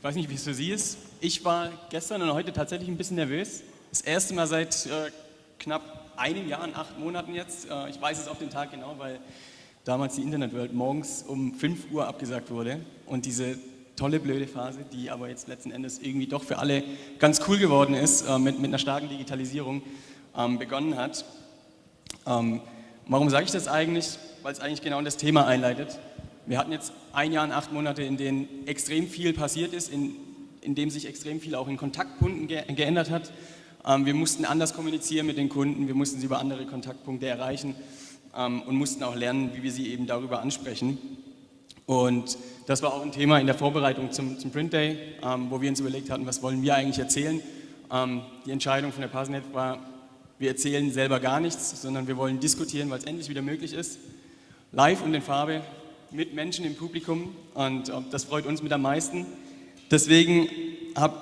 Ich weiß nicht, wie es für Sie ist. Ich war gestern und heute tatsächlich ein bisschen nervös. Das erste Mal seit äh, knapp einem Jahr und acht Monaten jetzt. Äh, ich weiß es auf den Tag genau, weil damals die Internetwelt morgens um 5 Uhr abgesagt wurde. Und diese tolle, blöde Phase, die aber jetzt letzten Endes irgendwie doch für alle ganz cool geworden ist, äh, mit, mit einer starken Digitalisierung ähm, begonnen hat. Ähm, warum sage ich das eigentlich? Weil es eigentlich genau in das Thema einleitet. Wir hatten jetzt ein Jahr und acht Monate, in denen extrem viel passiert ist, in, in dem sich extrem viel auch in Kontaktpunkten ge geändert hat. Ähm, wir mussten anders kommunizieren mit den Kunden, wir mussten sie über andere Kontaktpunkte erreichen ähm, und mussten auch lernen, wie wir sie eben darüber ansprechen. Und das war auch ein Thema in der Vorbereitung zum, zum Print Day, ähm, wo wir uns überlegt hatten, was wollen wir eigentlich erzählen. Ähm, die Entscheidung von der Passnet war, wir erzählen selber gar nichts, sondern wir wollen diskutieren, weil es endlich wieder möglich ist. Live und in Farbe, mit Menschen im Publikum und äh, das freut uns mit am meisten. Deswegen habe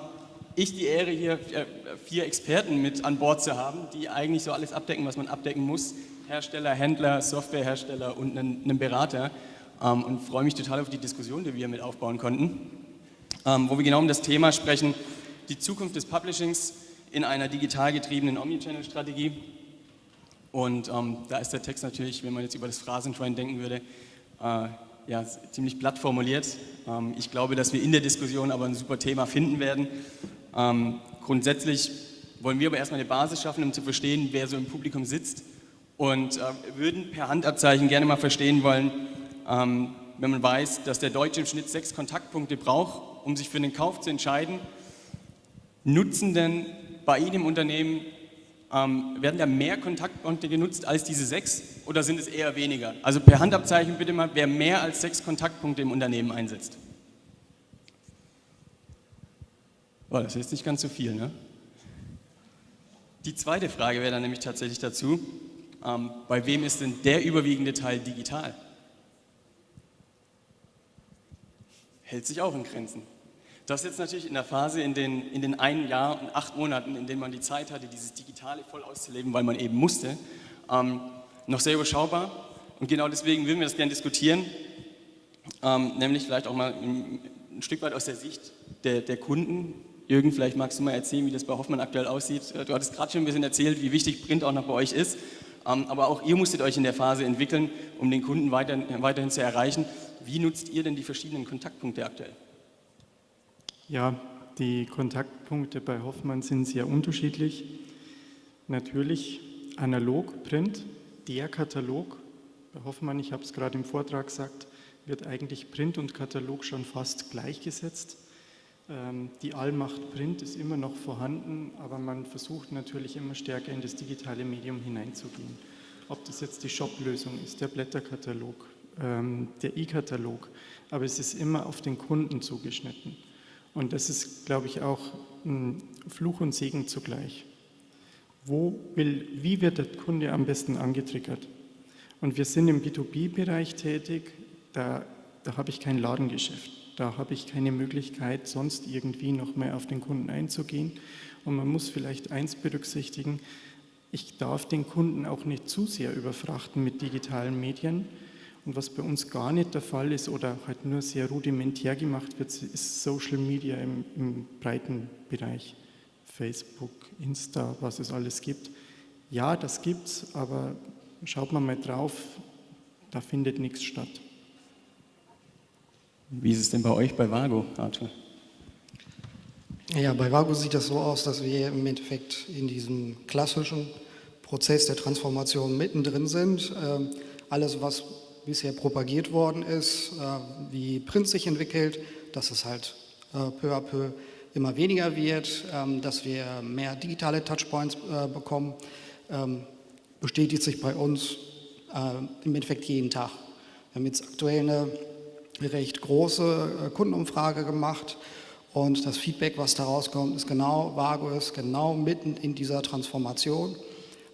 ich die Ehre, hier äh, vier Experten mit an Bord zu haben, die eigentlich so alles abdecken, was man abdecken muss. Hersteller, Händler, Softwarehersteller und einen, einen Berater. Ähm, und freue mich total auf die Diskussion, die wir mit aufbauen konnten, ähm, wo wir genau um das Thema sprechen, die Zukunft des Publishings in einer digital getriebenen Omnichannel-Strategie. Und ähm, da ist der Text natürlich, wenn man jetzt über das Phrasenschwein denken würde, äh, ja, ziemlich platt formuliert. Ähm, ich glaube, dass wir in der Diskussion aber ein super Thema finden werden. Ähm, grundsätzlich wollen wir aber erstmal eine Basis schaffen, um zu verstehen, wer so im Publikum sitzt und äh, würden per Handabzeichen gerne mal verstehen wollen, ähm, wenn man weiß, dass der Deutsche im Schnitt sechs Kontaktpunkte braucht, um sich für einen Kauf zu entscheiden, nutzen denn bei Ihnen im Unternehmen ähm, werden da mehr Kontaktpunkte genutzt als diese sechs oder sind es eher weniger? Also per Handabzeichen bitte mal, wer mehr als sechs Kontaktpunkte im Unternehmen einsetzt. Oh, das ist nicht ganz so viel, ne? Die zweite Frage wäre dann nämlich tatsächlich dazu, ähm, bei wem ist denn der überwiegende Teil digital? Hält sich auch in Grenzen. Das jetzt natürlich in der Phase, in den, in den einen Jahr und acht Monaten, in denen man die Zeit hatte, dieses Digitale voll auszuleben, weil man eben musste, ähm, noch sehr überschaubar. Und genau deswegen würden wir das gerne diskutieren, ähm, nämlich vielleicht auch mal ein, ein, Stück weit aus der Sicht der, der Kunden. Jürgen, vielleicht magst du mal erzählen, wie das bei Hoffmann aktuell aussieht. Äh, du hattest gerade schon ein bisschen erzählt, wie wichtig Print auch noch bei euch ist. Ähm, aber auch ihr musstet euch in der Phase entwickeln, um den Kunden weiter, weiterhin zu erreichen. Wie nutzt ihr denn die verschiedenen Kontaktpunkte aktuell? Ja, die Kontaktpunkte bei Hoffmann sind sehr unterschiedlich. Natürlich analog, Print, der Katalog. Bei Hoffmann, ich habe es gerade im Vortrag gesagt, wird eigentlich Print und Katalog schon fast gleichgesetzt. Ähm, die Allmacht Print ist immer noch vorhanden, aber man versucht natürlich immer stärker in das digitale Medium hineinzugehen. Ob das jetzt die Shop-Lösung ist, der Blätterkatalog, ähm, der E-Katalog, aber es ist immer auf den Kunden zugeschnitten. Und das ist, glaube ich, auch ein Fluch und Segen zugleich. Wo will, wie wird der Kunde am besten angetriggert? Und wir sind im B2B-Bereich tätig, da, da habe ich kein Ladengeschäft. Da habe ich keine Möglichkeit, sonst irgendwie noch mehr auf den Kunden einzugehen. Und man muss vielleicht eins berücksichtigen, ich darf den Kunden auch nicht zu sehr überfrachten mit digitalen Medien, und was bei uns gar nicht der Fall ist oder halt nur sehr rudimentär gemacht wird, ist Social Media im, im breiten Bereich. Facebook, Insta, was es alles gibt. Ja, das gibt's, aber schaut man mal drauf, da findet nichts statt. Wie ist es denn bei euch bei Vago, Arthur? Ja, bei Vago sieht das so aus, dass wir im Endeffekt in diesem klassischen Prozess der Transformation mittendrin sind. Ähm, alles, was bisher propagiert worden ist, äh, wie Print sich entwickelt, dass es halt äh, peu à peu immer weniger wird, ähm, dass wir mehr digitale Touchpoints äh, bekommen, ähm, bestätigt sich bei uns im Endeffekt jeden Tag. Wir haben jetzt aktuell eine recht große Kundenumfrage gemacht und das Feedback, was da rauskommt, ist genau, Vago ist genau mitten in dieser Transformation.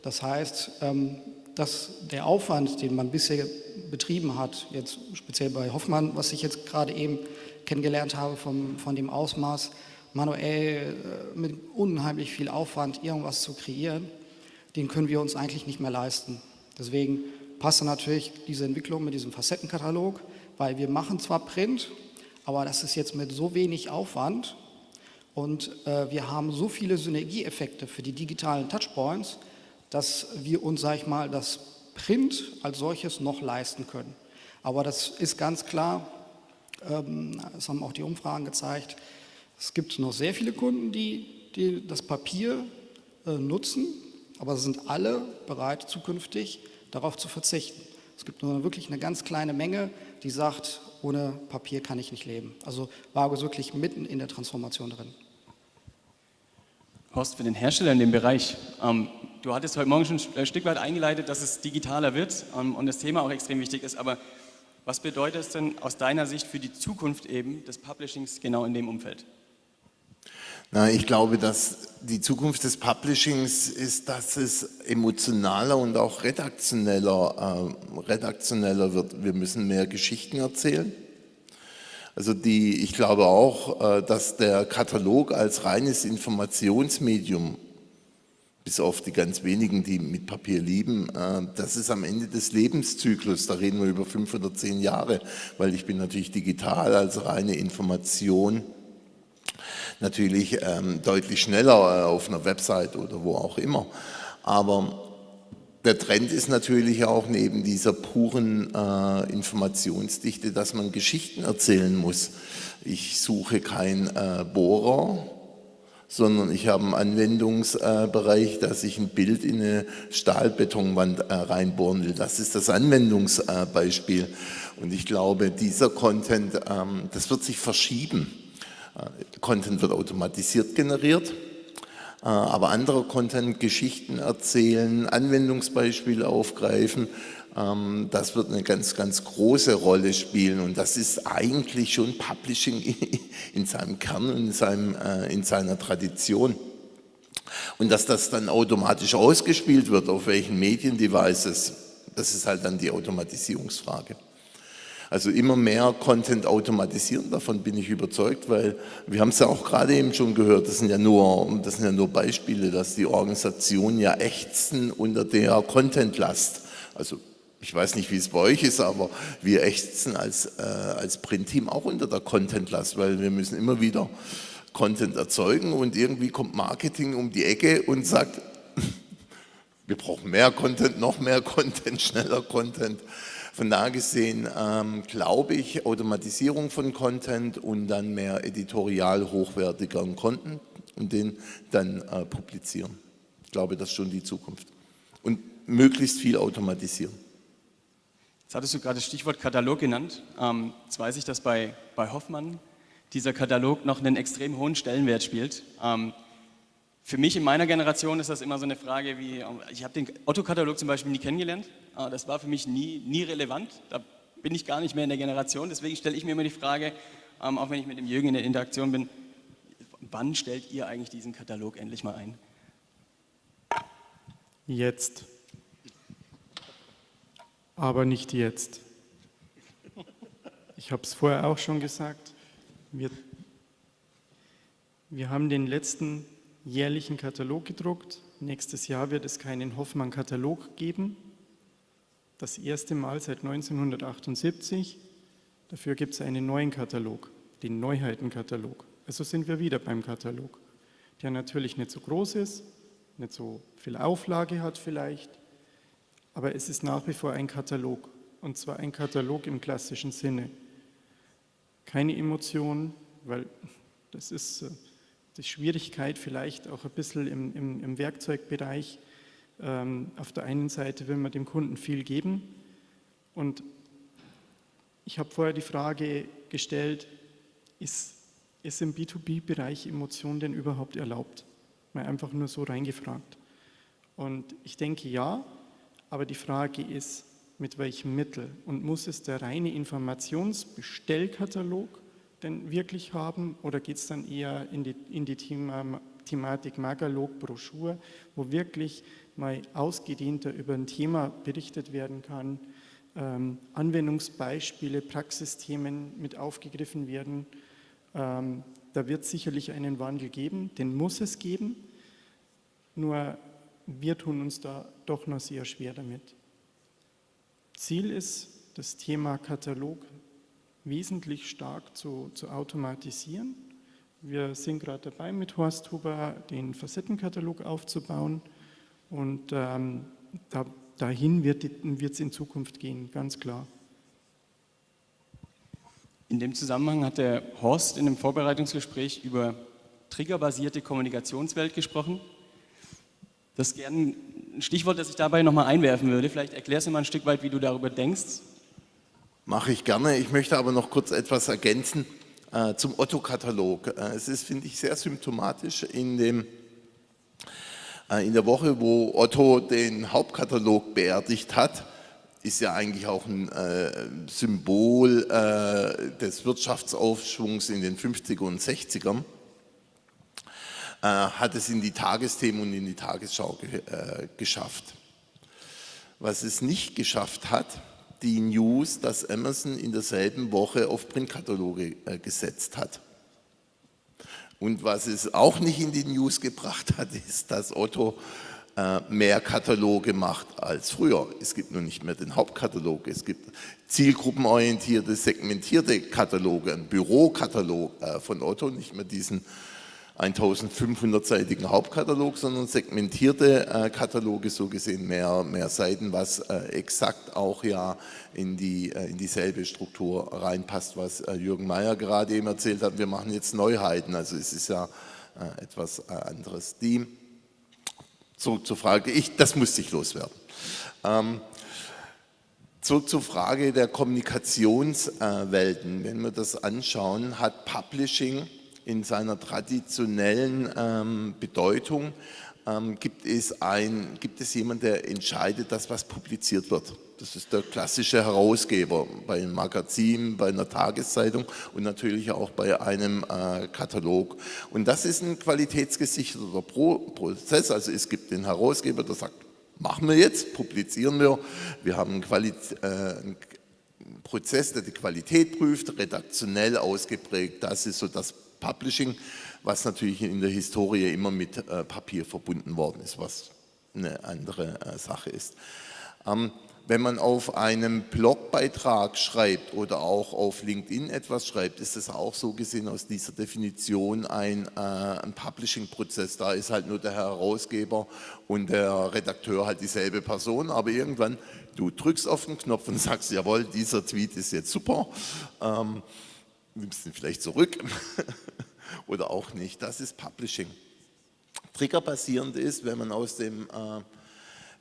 Das heißt, ähm, dass der Aufwand, den man bisher betrieben hat, jetzt speziell bei Hoffmann, was ich jetzt gerade eben kennengelernt habe vom, von dem Ausmaß, manuell äh, mit unheimlich viel Aufwand irgendwas zu kreieren, den können wir uns eigentlich nicht mehr leisten. Deswegen passt natürlich diese Entwicklung mit diesem Facettenkatalog, weil wir machen zwar Print, Aber das ist jetzt mit so wenig Aufwand und äh, wir haben so viele Synergieeffekte für die digitalen Touchpoints, dass wir uns, sag ich mal, das Print als solches noch leisten können. Aber das ist ganz klar, ähm, das haben auch die Umfragen gezeigt, es gibt noch sehr viele Kunden, die, die das Papier äh, nutzen, aber sind alle bereit, zukünftig darauf zu verzichten. Es gibt nur wirklich eine ganz kleine Menge, die sagt, ohne Papier kann ich nicht leben. Also Vago ist wirklich mitten in der Transformation drin. Horst, für den Hersteller in dem Bereich, ähm, du hattest heute Morgen schon ein Stück weit eingeleitet, dass es digitaler wird ähm, und das Thema auch extrem wichtig ist, aber was bedeutet es denn aus deiner Sicht für die Zukunft eben des Publishings genau in dem Umfeld? Na, ich glaube, dass die Zukunft des Publishings ist, dass es emotionaler und auch redaktioneller, äh, redaktioneller wird. Wir müssen mehr Geschichten erzählen. Also die, ich glaube auch, äh, dass der Katalog als reines Informationsmedium, bis auf die ganz wenigen, die mit Papier lieben, äh, das ist am Ende des Lebenszyklus, da reden wir über fünf oder zehn Jahre, weil ich bin natürlich digital als reine Information natürlich ähm, deutlich schneller äh, auf einer Website oder wo auch immer. Aber der Trend ist natürlich auch neben dieser puren äh, Informationsdichte, dass man Geschichten erzählen muss. Ich suche kein äh, Bohrer, sondern ich habe einen Anwendungsbereich, dass ich ein Bild in eine Stahlbetonwand äh, reinbohren will. Das ist das Anwendungsbeispiel. Und ich glaube, dieser Content, ähm, das wird sich verschieben. Äh, Content wird automatisiert generiert, äh, aber anderer Content, Geschichten erzählen, Anwendungsbeispiele aufgreifen, das wird eine ganz, ganz große Rolle spielen und das ist eigentlich schon Publishing in seinem Kern und in, seinem, äh, in seiner Tradition. Und dass das dann automatisch ausgespielt wird, auf welchen Mediendevices, das ist halt dann die Automatisierungsfrage. Also immer mehr Content automatisieren, davon bin ich überzeugt, weil wir haben es ja auch gerade eben schon gehört, das sind ja nur, das sind ja nur Beispiele, dass die Organisationen ja ächzen unter der Content-Last. Also ich weiß nicht, wie es bei euch ist, aber wir ächzen als, äh, als Print-Team auch unter der Content-Last, weil wir müssen immer wieder Content erzeugen und irgendwie kommt Marketing um die Ecke und sagt, wir brauchen mehr Content, noch mehr Content, schneller Content. Von da gesehen ähm, glaube ich, Automatisierung von Content und dann mehr editorial hochwertigeren Content und den dann äh, publizieren. Ich glaube, das ist schon die Zukunft. Und möglichst viel automatisieren. Jetzt hattest du gerade das Stichwort Katalog genannt. Ähm, jetzt weiß ich, dass bei, bei Hoffmann dieser Katalog noch einen extrem hohen Stellenwert spielt. Ähm, für mich in meiner Generation ist das immer so eine Frage wie, ich habe den Otto-Katalog zum Beispiel nie kennengelernt, das war für mich nie, nie relevant, da bin ich gar nicht mehr in der Generation, deswegen stelle ich mir immer die Frage, ähm, auch wenn ich mit dem Jürgen in der Interaktion bin, wann stellt ihr eigentlich diesen Katalog endlich mal ein? Jetzt. Aber nicht jetzt. Ich habe es vorher auch schon gesagt, wir, wir haben den letzten jährlichen Katalog gedruckt. Nächstes Jahr wird es keinen Hoffmann-Katalog geben. Das erste Mal seit 1978. Dafür gibt es einen neuen Katalog, den Neuheitenkatalog. Also sind wir wieder beim Katalog, der natürlich nicht so groß ist, nicht so viel Auflage hat vielleicht, aber es ist nach wie vor ein Katalog. Und zwar ein Katalog im klassischen Sinne. Keine Emotionen, weil das ist äh, die Schwierigkeit vielleicht auch ein bisschen im, im, im Werkzeugbereich. Ähm, auf der einen Seite will man dem Kunden viel geben und ich habe vorher die Frage gestellt, ist, ist im B2B-Bereich Emotion denn überhaupt erlaubt? Mal einfach nur so reingefragt. Und ich denke ja, aber die Frage ist, mit welchem Mittel? Und muss es der reine Informationsbestellkatalog denn wirklich haben oder geht es dann eher in die, in die Thema, Thematik Magalog, Broschur, wo wirklich mal ausgedehnter über ein Thema berichtet werden kann, ähm, Anwendungsbeispiele, Praxisthemen mit aufgegriffen werden. Ähm, da wird es sicherlich einen Wandel geben, den muss es geben, nur wir tun uns da doch noch sehr schwer damit. Ziel ist, das Thema Katalog wesentlich stark zu, zu automatisieren. Wir sind gerade dabei, mit Horst Huber den Facettenkatalog aufzubauen und ähm, da, dahin wird es in Zukunft gehen, ganz klar. In dem Zusammenhang hat der Horst in einem Vorbereitungsgespräch über triggerbasierte Kommunikationswelt gesprochen. Das ist gerne ein Stichwort, das ich dabei nochmal einwerfen würde. Vielleicht erklärst du mal ein Stück weit, wie du darüber denkst. Mache ich gerne. Ich möchte aber noch kurz etwas ergänzen äh, zum Otto-Katalog. Äh, es ist, finde ich, sehr symptomatisch in, dem, äh, in der Woche, wo Otto den Hauptkatalog beerdigt hat, ist ja eigentlich auch ein äh, Symbol äh, des Wirtschaftsaufschwungs in den 50er und 60ern, äh, hat es in die Tagesthemen und in die Tagesschau ge geschafft. Was es nicht geschafft hat, die News, dass Amazon in derselben Woche auf Printkataloge äh, gesetzt hat. Und was es auch nicht in die News gebracht hat, ist, dass Otto äh, mehr Kataloge macht als früher. Es gibt nun nicht mehr den Hauptkatalog, es gibt zielgruppenorientierte, segmentierte Kataloge, ein Bürokatalog äh, von Otto, nicht mehr diesen 1500-seitigen Hauptkatalog, sondern segmentierte äh, Kataloge, so gesehen mehr, mehr Seiten, was äh, exakt auch ja in, die, äh, in dieselbe Struktur reinpasst, was äh, Jürgen Mayer gerade eben erzählt hat. Wir machen jetzt Neuheiten, also es ist ja äh, etwas äh, anderes. Die, so zur Frage, ich, das musste ich loswerden. Ähm, so zur Frage der Kommunikationswelten. Wenn wir das anschauen, hat Publishing in seiner traditionellen ähm, Bedeutung ähm, gibt, es ein, gibt es jemanden, der entscheidet, dass was publiziert wird. Das ist der klassische Herausgeber bei einem Magazin, bei einer Tageszeitung und natürlich auch bei einem äh, Katalog. Und das ist ein qualitätsgesicherter Pro Prozess. Also es gibt den Herausgeber, der sagt, machen wir jetzt, publizieren wir. Wir haben einen, äh, Prozess, der die Qualität prüft, redaktionell ausgeprägt. Das ist so das Publishing, was natürlich in der Historie immer mit äh, Papier verbunden worden ist, was eine andere äh, Sache ist. Ähm, wenn man auf einem Blogbeitrag schreibt oder auch auf LinkedIn etwas schreibt, ist es auch so gesehen aus dieser Definition ein, äh, ein Publishing-Prozess. Da ist halt nur der Herausgeber und der Redakteur halt dieselbe Person, aber irgendwann, du drückst auf den Knopf und sagst, jawohl, dieser Tweet ist jetzt super. Ähm, nimmst ihn vielleicht zurück oder auch nicht. Das ist Publishing. Triggerbasierend ist, wenn man aus dem, äh,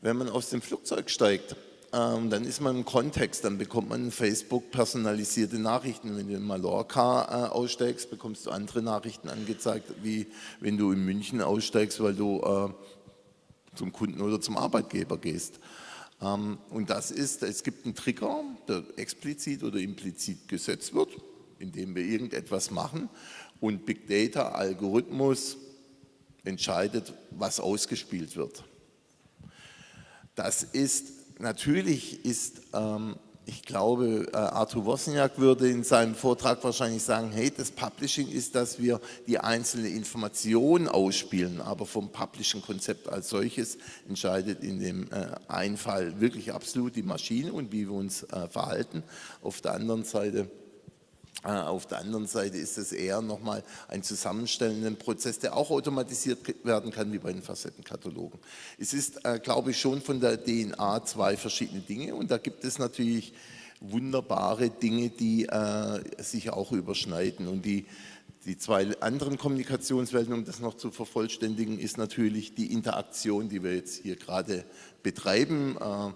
wenn man aus dem Flugzeug steigt, ähm, dann ist man im Kontext, dann bekommt man Facebook personalisierte Nachrichten. Wenn du in Mallorca äh, aussteigst, bekommst du andere Nachrichten angezeigt, wie wenn du in München aussteigst, weil du äh, zum Kunden oder zum Arbeitgeber gehst. Ähm, und das ist, es gibt einen Trigger, der explizit oder implizit gesetzt wird indem wir irgendetwas machen und Big Data Algorithmus entscheidet, was ausgespielt wird. Das ist, natürlich ist, ähm, ich glaube, äh, Arthur Wozniak würde in seinem Vortrag wahrscheinlich sagen, hey, das Publishing ist, dass wir die einzelne Information ausspielen, aber vom Publishing-Konzept als solches entscheidet in dem äh, einen Fall wirklich absolut die Maschine und wie wir uns äh, verhalten. Auf der anderen Seite auf der anderen Seite ist es eher nochmal ein zusammenstellenden Prozess, der auch automatisiert werden kann, wie bei den Facettenkatalogen. Es ist, äh, glaube ich, schon von der DNA zwei verschiedene Dinge und da gibt es natürlich wunderbare Dinge, die äh, sich auch überschneiden. Und die, die zwei anderen Kommunikationswelten, um das noch zu vervollständigen, ist natürlich die Interaktion, die wir jetzt hier gerade betreiben. Äh,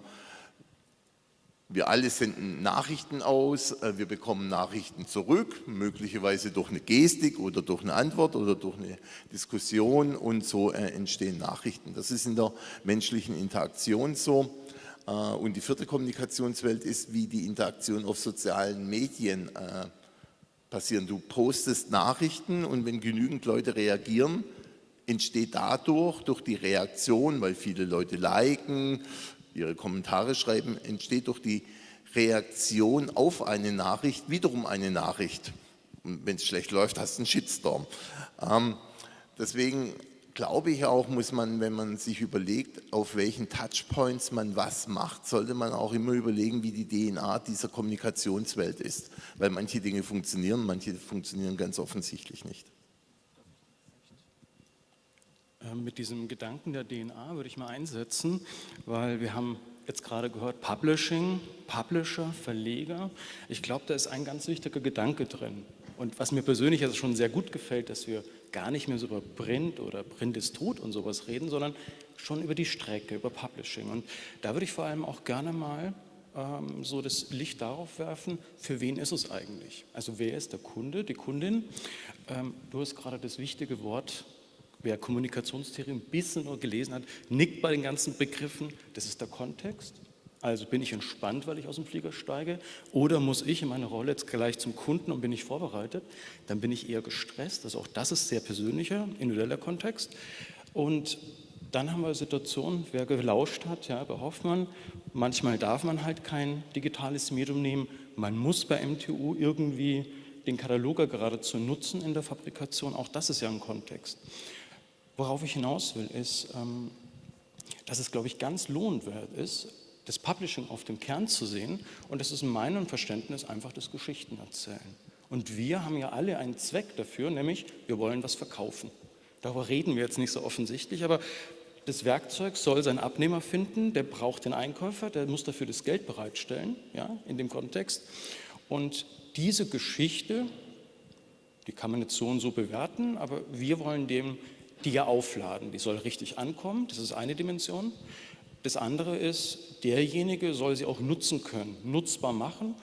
wir alle senden Nachrichten aus, äh, wir bekommen Nachrichten zurück, möglicherweise durch eine Gestik oder durch eine Antwort oder durch eine Diskussion und so äh, entstehen Nachrichten. Das ist in der menschlichen Interaktion so. Äh, und die vierte Kommunikationswelt ist, wie die Interaktion auf sozialen Medien passieren. Du postest Nachrichten und wenn genügend Leute reagieren, entsteht dadurch, durch die Reaktion, weil viele Leute liken, ihre Kommentare schreiben, entsteht durch die Reaktion auf eine Nachricht wiederum eine Nachricht. Und wenn es schlecht läuft, hast du einen Shitstorm. Ähm, deswegen glaube ich auch, muss man, wenn man sich überlegt, auf welchen Touchpoints man was macht, sollte man auch immer überlegen, wie die DNA dieser Kommunikationswelt ist. Weil manche Dinge funktionieren, manche funktionieren ganz offensichtlich nicht. Ähm, mit diesem Gedanken der DNA würde ich mal einsetzen, weil wir haben jetzt gerade gehört, Publishing, Publisher, Verleger. Ich glaube, da ist ein ganz wichtiger Gedanke drin. Und was mir persönlich also schon sehr gut gefällt, dass wir gar nicht mehr so über Print oder Print ist tot und sowas reden, sondern schon über die Strecke, über Publishing. Und da würde ich vor allem auch gerne mal ähm, so das Licht darauf werfen, für wen ist es eigentlich? Also wer ist der Kunde, die Kundin? Ähm, du hast gerade das wichtige Wort Wer Kommunikationstheorie ein bisschen nur gelesen hat, nickt bei den ganzen Begriffen. Das ist der Kontext. Also bin ich entspannt, weil ich aus dem Flieger steige? Oder muss ich in meiner Rolle jetzt gleich zum Kunden und bin ich vorbereitet? Dann bin ich eher gestresst. Also auch das ist sehr persönlicher, individueller Kontext. Und dann haben wir Situationen, wer gelauscht hat, ja, bei Hoffmann, manchmal darf man halt kein digitales Medium nehmen. Man muss bei MTU irgendwie den Kataloger geradezu nutzen in der Fabrikation. Auch das ist ja ein Kontext. Worauf ich hinaus will, ist, ähm, dass es, glaube ich, ganz lohnenswert ist, das Publishing auf dem Kern zu sehen und das ist in meinem Verständnis einfach das Geschichtenerzählen. Und wir haben ja alle einen Zweck dafür, nämlich wir wollen was verkaufen. Darüber reden wir jetzt nicht so offensichtlich, aber das Werkzeug soll seinen Abnehmer finden, der braucht den Einkäufer, der muss dafür das Geld bereitstellen, ja, in dem Kontext. Und diese Geschichte, die kann man jetzt so und so bewerten, aber wir wollen dem die ja aufladen. Die soll richtig ankommen, das ist eine Dimension. Das andere ist, derjenige soll sie auch nutzen können, nutzbar machen,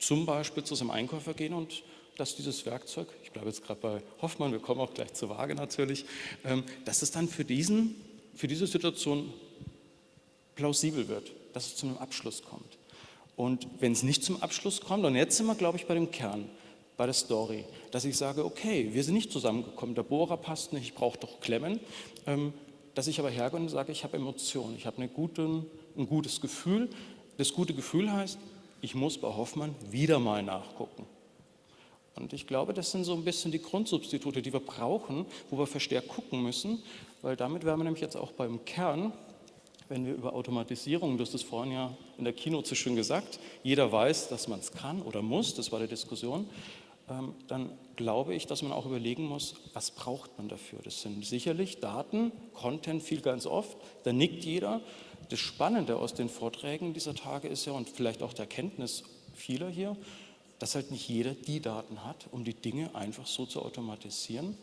zum Beispiel zu seinem Einkäufer gehen und dass dieses Werkzeug, ich bleibe jetzt gerade bei Hoffmann, wir kommen auch gleich zur Waage natürlich, ähm, dass es dann für, diesen, für diese Situation plausibel wird, dass es zu einem Abschluss kommt. Und wenn es nicht zum Abschluss kommt, und jetzt sind wir, glaube ich, bei dem Kern, bei der Story, dass ich sage, okay, wir sind nicht zusammengekommen, der Bohrer passt nicht, ich brauche doch Klemmen, ähm, dass ich aber hergehe und sage, ich habe Emotionen, ich habe eine gute, ein gutes Gefühl. Das gute Gefühl heißt, ich muss bei Hoffmann wieder mal nachgucken. Und ich glaube, das sind so ein bisschen die Grundsubstitute, die wir brauchen, wo wir verstärkt gucken müssen, weil damit wären wir nämlich jetzt auch beim Kern, wenn wir über Automatisierung, du hast es vorhin ja in der Keynote so schön gesagt, jeder weiß, dass man es kann oder muss, das war die Diskussion, dann glaube ich, dass man auch überlegen muss, was braucht man dafür. Das sind sicherlich Daten, Content viel ganz oft, da nickt jeder. Das Spannende aus den Vorträgen dieser Tage ist ja, und vielleicht auch der Kenntnis vieler hier, dass halt nicht jeder die Daten hat, um die Dinge einfach so zu automatisieren,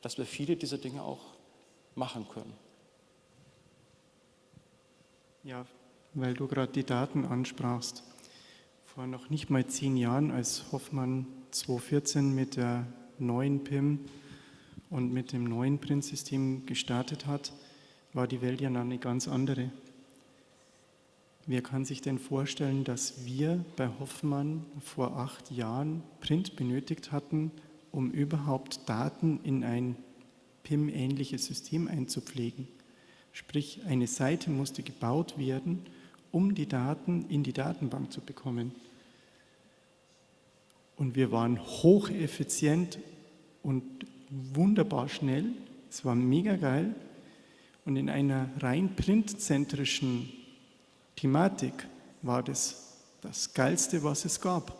dass wir viele dieser Dinge auch machen können. Ja, weil du gerade die Daten ansprachst. Vor noch nicht mal zehn Jahren, als Hoffmann 2014 mit der neuen PIM und mit dem neuen Printsystem gestartet hat, war die Welt ja noch eine ganz andere. Wer kann sich denn vorstellen, dass wir bei Hoffmann vor acht Jahren Print benötigt hatten, um überhaupt Daten in ein PIM-ähnliches System einzupflegen? Sprich, eine Seite musste gebaut werden, um die Daten in die Datenbank zu bekommen. Und wir waren hocheffizient und wunderbar schnell. Es war mega geil. Und in einer rein printzentrischen Thematik war das das Geilste, was es gab.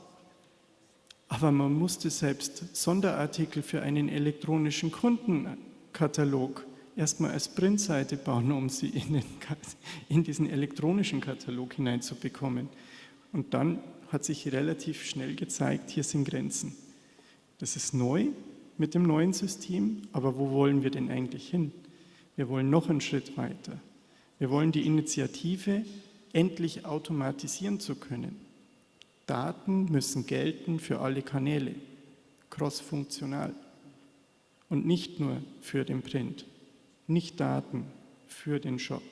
Aber man musste selbst Sonderartikel für einen elektronischen Kundenkatalog erstmal als Printseite bauen, um sie in, den, in diesen elektronischen Katalog hineinzubekommen. Und dann hat sich relativ schnell gezeigt, hier sind Grenzen. Das ist neu mit dem neuen System, aber wo wollen wir denn eigentlich hin? Wir wollen noch einen Schritt weiter. Wir wollen die Initiative endlich automatisieren zu können. Daten müssen gelten für alle Kanäle, crossfunktional und nicht nur für den Print, nicht Daten für den Shop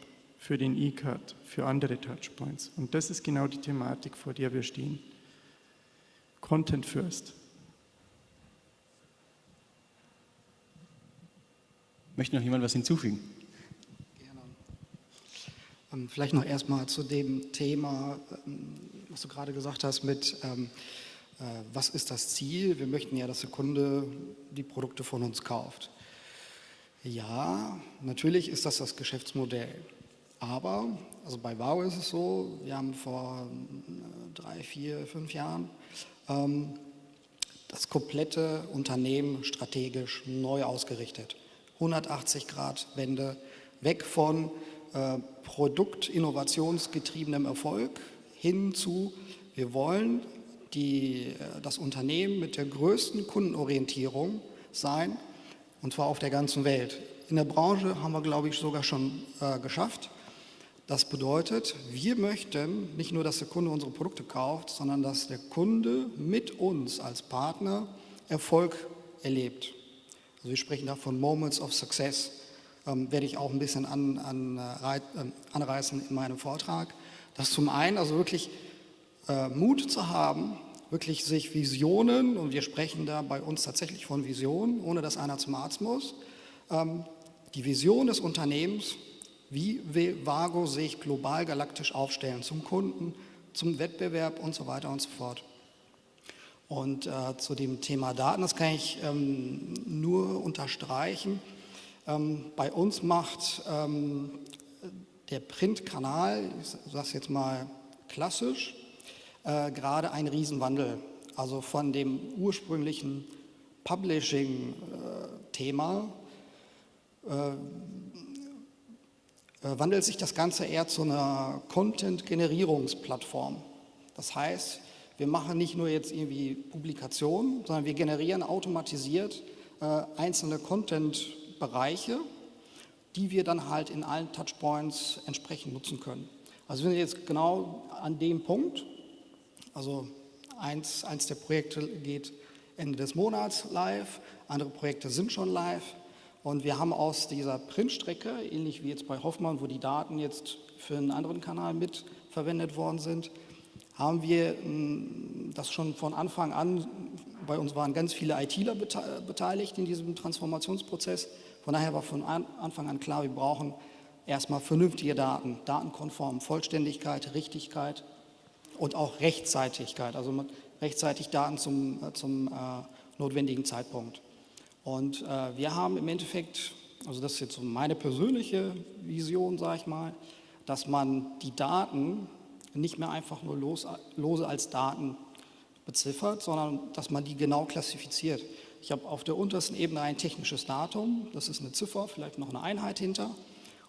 für den E-Card, für andere Touchpoints. Und das ist genau die Thematik, vor der wir stehen. Content First. Möchte noch jemand was hinzufügen? Gerne. Ähm, vielleicht noch erstmal zu dem Thema, ähm, was du gerade gesagt hast mit, ähm, äh, was ist das Ziel? Wir möchten ja, dass der Kunde die Produkte von uns kauft. Ja, natürlich ist das das Geschäftsmodell. Aber, also bei Wow ist es so, wir haben vor äh, drei, vier, fünf Jahren ähm, das komplette Unternehmen strategisch neu ausgerichtet. 180 Grad Wende, weg von äh, produktinnovationsgetriebenem Erfolg hin zu, wir wollen die, äh, das Unternehmen mit der größten Kundenorientierung sein, und zwar auf der ganzen Welt. In der Branche haben wir, glaube ich, sogar schon äh, geschafft. Das bedeutet, wir möchten nicht nur, dass der Kunde unsere Produkte kauft, sondern dass der Kunde mit uns als Partner Erfolg erlebt. Also wir sprechen da von Moments of Success, ähm, werde ich auch ein bisschen an, an, äh, anreißen in meinem Vortrag. Das zum einen also wirklich äh, Mut zu haben, wirklich sich Visionen, und wir sprechen da bei uns tatsächlich von Visionen, ohne dass einer zum Arzt muss, ähm, die Vision des Unternehmens wie will Vago sich global galaktisch aufstellen zum Kunden, zum Wettbewerb und so weiter und so fort. Und äh, zu dem Thema Daten, das kann ich ähm, nur unterstreichen. Ähm, bei uns macht ähm, der Printkanal, ich sage es jetzt mal klassisch, äh, gerade einen Riesenwandel. Also von dem ursprünglichen Publishing-Thema äh, äh, wandelt sich das Ganze eher zu einer Content-Generierungsplattform. Das heißt, wir machen nicht nur jetzt irgendwie Publikationen, sondern wir generieren automatisiert äh, einzelne Content-Bereiche, die wir dann halt in allen Touchpoints entsprechend nutzen können. Also wir sind jetzt genau an dem Punkt, also eins, eins der Projekte geht Ende des Monats live, andere Projekte sind schon live und wir haben aus dieser Printstrecke, ähnlich wie jetzt bei Hoffmann, wo die Daten jetzt für einen anderen Kanal mit verwendet worden sind, haben wir hm, das schon von Anfang an, bei uns waren ganz viele ITler beteiligt in diesem Transformationsprozess. Von daher war von Anfang an klar, wir brauchen erstmal vernünftige Daten, datenkonform, Vollständigkeit, Richtigkeit und auch Rechtzeitigkeit, also rechtzeitig Daten zum, zum äh, notwendigen Zeitpunkt. Und äh, wir haben im Endeffekt, also das ist jetzt so meine persönliche Vision, sage ich mal, dass man die Daten nicht mehr einfach nur los, lose als Daten beziffert, sondern dass man die genau klassifiziert. Ich habe auf der untersten Ebene ein technisches Datum, das ist eine Ziffer, vielleicht noch eine Einheit hinter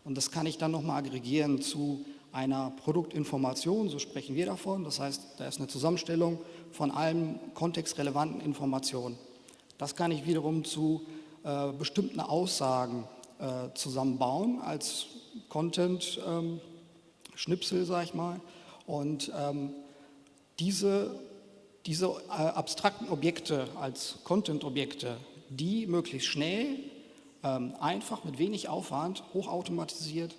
und das kann ich dann nochmal aggregieren zu einer Produktinformation, so sprechen wir davon. Das heißt, da ist eine Zusammenstellung von allen kontextrelevanten Informationen. Das kann ich wiederum zu äh, bestimmten Aussagen äh, zusammenbauen als Content-Schnipsel, ähm, sage ich mal. Und ähm, diese, diese äh, abstrakten Objekte als Content-Objekte, die möglichst schnell, ähm, einfach, mit wenig Aufwand, hochautomatisiert,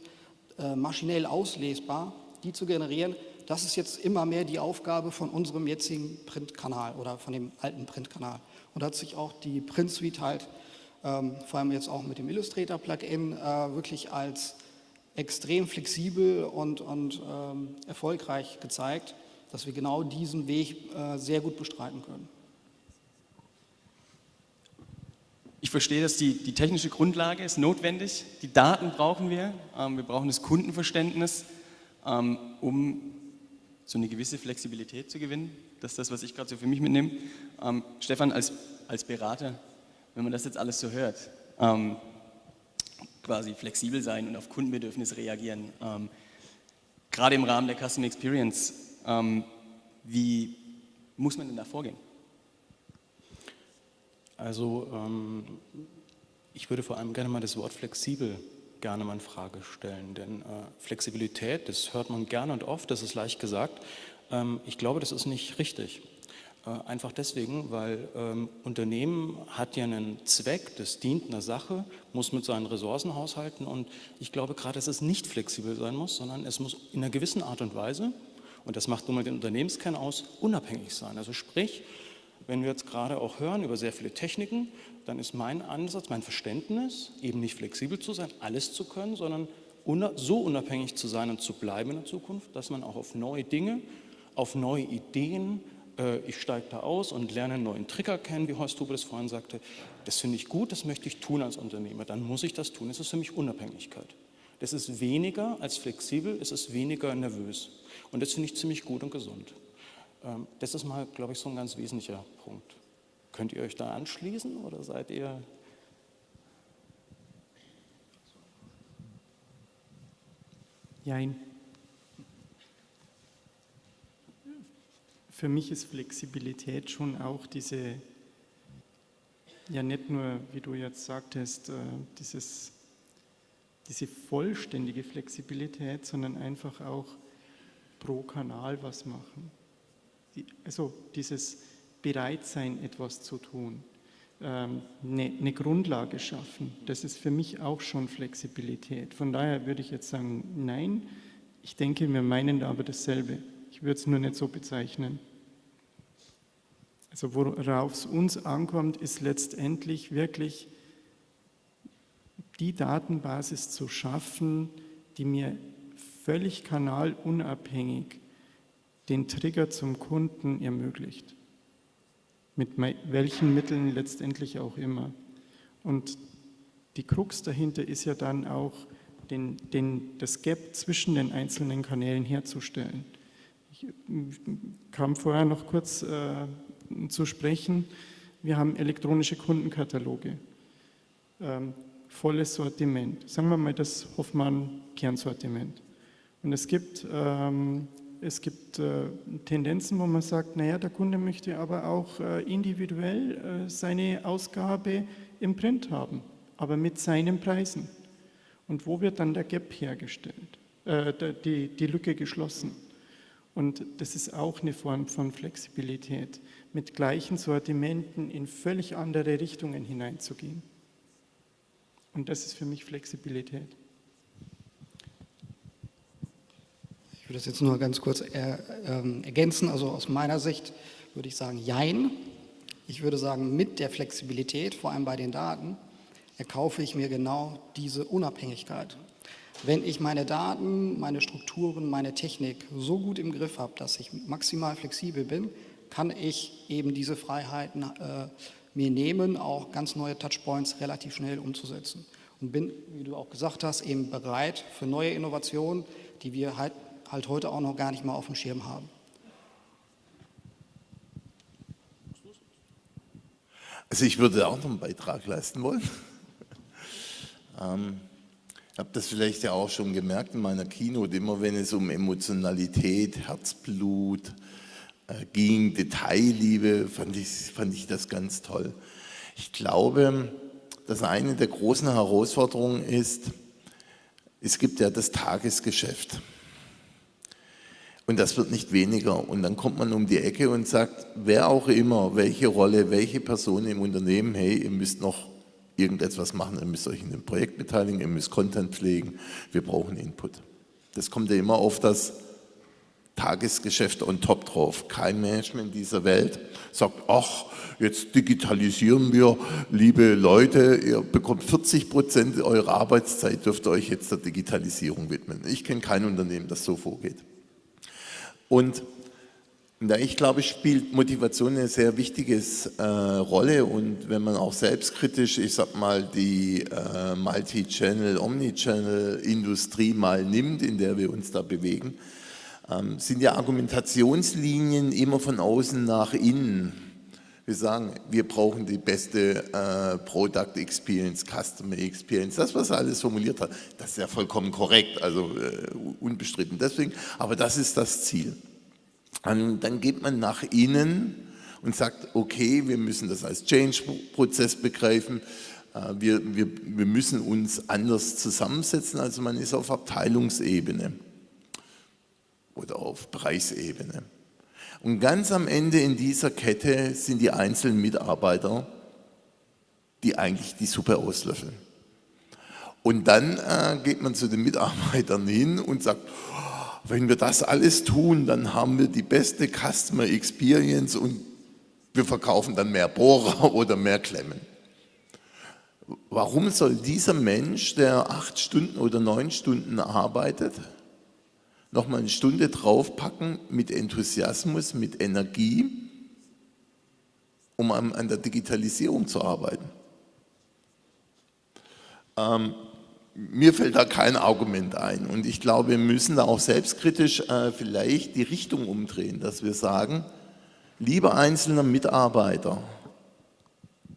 äh, maschinell auslesbar, die zu generieren, das ist jetzt immer mehr die Aufgabe von unserem jetzigen Printkanal oder von dem alten Printkanal. Und hat sich auch die Print Suite halt, ähm, vor allem jetzt auch mit dem Illustrator-Plugin, äh, wirklich als extrem flexibel und, und ähm, erfolgreich gezeigt, dass wir genau diesen Weg äh, sehr gut bestreiten können. Ich verstehe, dass die, die technische Grundlage ist notwendig, die Daten brauchen wir, ähm, wir brauchen das Kundenverständnis, ähm, um so eine gewisse Flexibilität zu gewinnen. Das ist das, was ich gerade so für mich mitnehme. Ähm, Stefan, als, als Berater, wenn man das jetzt alles so hört, ähm, quasi flexibel sein und auf Kundenbedürfnisse reagieren, ähm, gerade im Rahmen der Custom Experience, ähm, wie muss man denn da vorgehen? Also ähm, ich würde vor allem gerne mal das Wort flexibel gerne mal in Frage stellen. Denn äh, Flexibilität, das hört man gerne und oft, das ist leicht gesagt. Ähm, ich glaube, das ist nicht richtig. Äh, einfach deswegen, weil ähm, Unternehmen hat ja einen Zweck, das dient einer Sache, muss mit seinen Ressourcen haushalten und ich glaube gerade, dass es nicht flexibel sein muss, sondern es muss in einer gewissen Art und Weise, und das macht nun mal den Unternehmenskern aus, unabhängig sein. Also sprich, wenn wir jetzt gerade auch hören über sehr viele Techniken, dann ist mein Ansatz, mein Verständnis, eben nicht flexibel zu sein, alles zu können, sondern so unabhängig zu sein und zu bleiben in der Zukunft, dass man auch auf neue Dinge, auf neue Ideen ich steige da aus und lerne einen neuen Trigger kennen, wie Horst Huber das vorhin sagte. Das finde ich gut, das möchte ich tun als Unternehmer. Dann muss ich das tun. Das ist für mich Unabhängigkeit. Das ist weniger als flexibel, es ist weniger nervös. Und das finde ich ziemlich gut und gesund. Ähm, das ist mal, glaube ich, so ein ganz wesentlicher Punkt. Könnt ihr euch da anschließen oder seid ihr Jein. Für mich ist Flexibilität schon auch diese, ja nicht nur, wie du jetzt sagtest, äh, dieses, diese vollständige Flexibilität, sondern einfach auch pro Kanal was machen. Also dieses Bereitsein, etwas zu tun, ähm, eine Grundlage schaffen, das ist für mich auch schon Flexibilität. Von daher würde ich jetzt sagen, nein, ich denke, wir meinen da aber dasselbe. Ich würde es nur nicht so bezeichnen. Also worauf es uns ankommt, ist letztendlich wirklich die Datenbasis zu schaffen, die mir völlig kanalunabhängig den Trigger zum Kunden ermöglicht. Mit welchen Mitteln letztendlich auch immer. Und die Krux dahinter ist ja dann auch, den, den, das Gap zwischen den einzelnen Kanälen herzustellen. Kam vorher noch kurz äh, zu sprechen. Wir haben elektronische Kundenkataloge, ähm, volles Sortiment. Sagen wir mal das Hoffmann-Kernsortiment. Und es gibt, ähm, es gibt äh, Tendenzen, wo man sagt, naja, der Kunde möchte aber auch äh, individuell äh, seine Ausgabe im Print haben, aber mit seinen Preisen. Und wo wird dann der Gap hergestellt, äh, die, die Lücke geschlossen? Und das ist auch eine Form von Flexibilität, mit gleichen Sortimenten in völlig andere Richtungen hineinzugehen. Und das ist für mich Flexibilität. Ich würde das jetzt nur ganz kurz er, ähm, ergänzen. Also aus meiner Sicht würde ich sagen, jein. Ich würde sagen, mit der Flexibilität, vor allem bei den Daten, erkaufe ich mir genau diese Unabhängigkeit. Wenn ich meine Daten, meine Strukturen, meine Technik so gut im Griff habe, dass ich maximal flexibel bin, kann ich eben diese Freiheiten äh, mir nehmen, auch ganz neue Touchpoints relativ schnell umzusetzen. Und bin, wie du auch gesagt hast, eben bereit für neue Innovationen, die wir halt, halt heute auch noch gar nicht mal auf dem Schirm haben. Also ich würde auch noch einen Beitrag leisten wollen. Ähm, ich habe das vielleicht ja auch schon gemerkt in meiner Keynote, immer wenn es um Emotionalität, Herzblut äh, ging, Detailliebe, fand ich, fand ich das ganz toll. Ich glaube, dass eine der großen Herausforderungen ist, es gibt ja das Tagesgeschäft. Und das wird nicht weniger. Und dann kommt man um die Ecke und sagt, wer auch immer, welche Rolle, welche Person im Unternehmen, hey, ihr müsst noch irgendetwas machen, ihr müsst euch in dem Projekt beteiligen, ihr müsst Content pflegen, wir brauchen Input. Das kommt ja immer auf das Tagesgeschäft on top drauf. Kein Management dieser Welt sagt, ach, jetzt digitalisieren wir, liebe Leute, ihr bekommt 40 Prozent eurer Arbeitszeit, dürft ihr euch jetzt der Digitalisierung widmen. Ich kenne kein Unternehmen, das so vorgeht. Und ja, ich glaube, spielt Motivation eine sehr wichtige äh, Rolle und wenn man auch selbstkritisch, ich sag mal, die äh, Multi-Channel, Omni-Channel-Industrie mal nimmt, in der wir uns da bewegen, ähm, sind ja Argumentationslinien immer von außen nach innen. Wir sagen, wir brauchen die beste äh, Product Experience, Customer Experience, das, was er alles formuliert hat, das ist ja vollkommen korrekt, also äh, unbestritten. Deswegen, aber das ist das Ziel. Und dann geht man nach innen und sagt, okay, wir müssen das als Change-Prozess begreifen, äh, wir, wir, wir müssen uns anders zusammensetzen, also man ist auf Abteilungsebene oder auf Preisebene. Und ganz am Ende in dieser Kette sind die einzelnen Mitarbeiter, die eigentlich die Suppe auslöffeln. Und dann äh, geht man zu den Mitarbeitern hin und sagt, wenn wir das alles tun, dann haben wir die beste Customer Experience und wir verkaufen dann mehr Bohrer oder mehr Klemmen. Warum soll dieser Mensch, der acht Stunden oder neun Stunden arbeitet, nochmal eine Stunde draufpacken mit Enthusiasmus, mit Energie um an, der Digitalisierung zu arbeiten. Ähm, mir fällt da kein Argument ein und ich glaube, wir müssen da auch selbstkritisch äh, vielleicht die Richtung umdrehen, dass wir sagen, lieber einzelner Mitarbeiter,